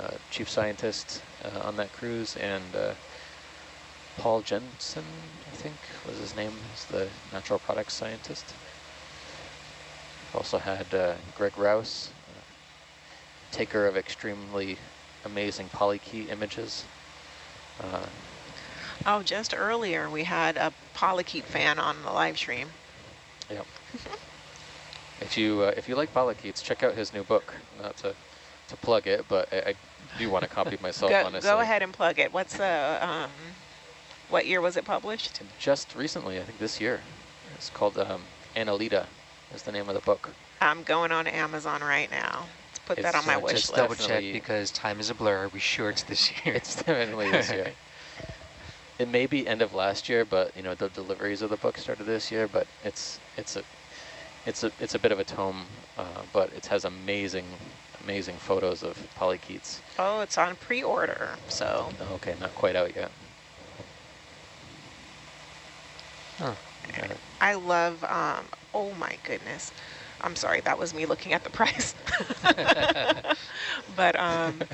uh, chief scientist uh, on that cruise, and uh, Paul Jensen, I think was his name, is the natural products scientist. Also had uh, Greg Rouse, uh, taker of extremely amazing polychaete images. Uh, Oh, just earlier we had a polychaete fan on the live stream. Yep. if you uh, if you like polychaetes, check out his new book. Not to to plug it, but I, I do want to copy myself. Go, honestly, go ahead and plug it. What's the, um, what year was it published? Just recently, I think this year. It's called um, Annelida. Is the name of the book. I'm going on Amazon right now. Let's put that on my uh, wish Just list. double check Definitely- because time is a blur. Are we sure it's this year? It's definitely this year. It may be end of last year, but you know the deliveries of the book started this year. But it's it's a it's a it's a bit of a tome, uh, but it has amazing amazing photos of polychaetes. Oh, it's on pre-order, so Okay, not quite out yet. Huh. I love, um, oh my goodness. I'm sorry, that was me looking at the price. but um,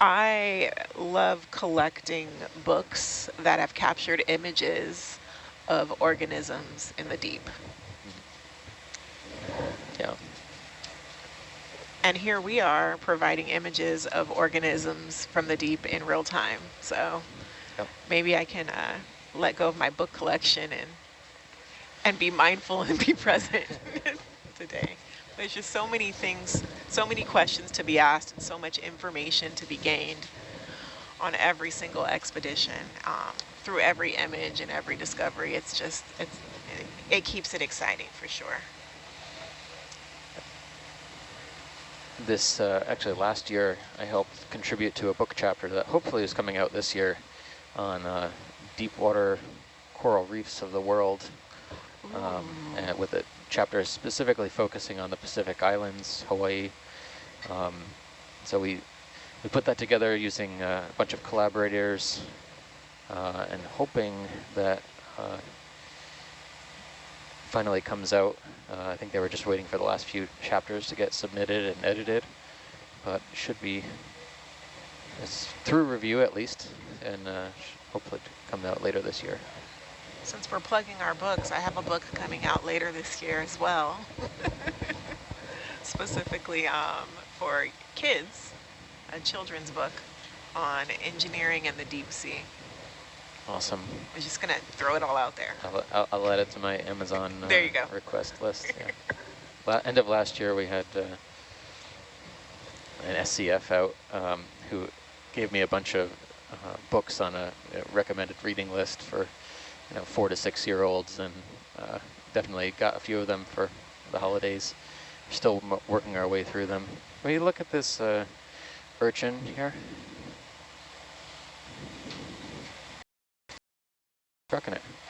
I love collecting books that have captured images of organisms in the deep. yeah. And here we are providing images of organisms from the deep in real time. So Yep. maybe I can uh, let go of my book collection and and be mindful and be present today. There's just so many things, so many questions to be asked and so much information to be gained on every single expedition um, through every image and every discovery. It's just, it's, it, it keeps it exciting for sure. This, uh, actually last year, I helped contribute to a book chapter that hopefully is coming out this year on uh, deep water coral reefs of the world, um, with a chapter specifically focusing on the Pacific Islands, Hawaii. Um, so we, we put that together using uh, a bunch of collaborators uh, and hoping that uh, finally comes out. Uh, I think they were just waiting for the last few chapters to get submitted and edited, but should be it's through review at least, and uh, hopefully come out later this year. Since we're plugging our books, I have a book coming out later this year as well. Specifically um, for kids, a children's book on engineering and the deep sea. Awesome. I'm just gonna throw it all out there. I'll, I'll, I'll add it to my Amazon uh, There you go. request list. Yeah. End of last year, we had uh, an SCF out um, who gave me a bunch of uh, books on a recommended reading list for you know four to six year olds, and uh, definitely got a few of them for the holidays. We're still working our way through them. When you look at this uh, urchin here, trucking it.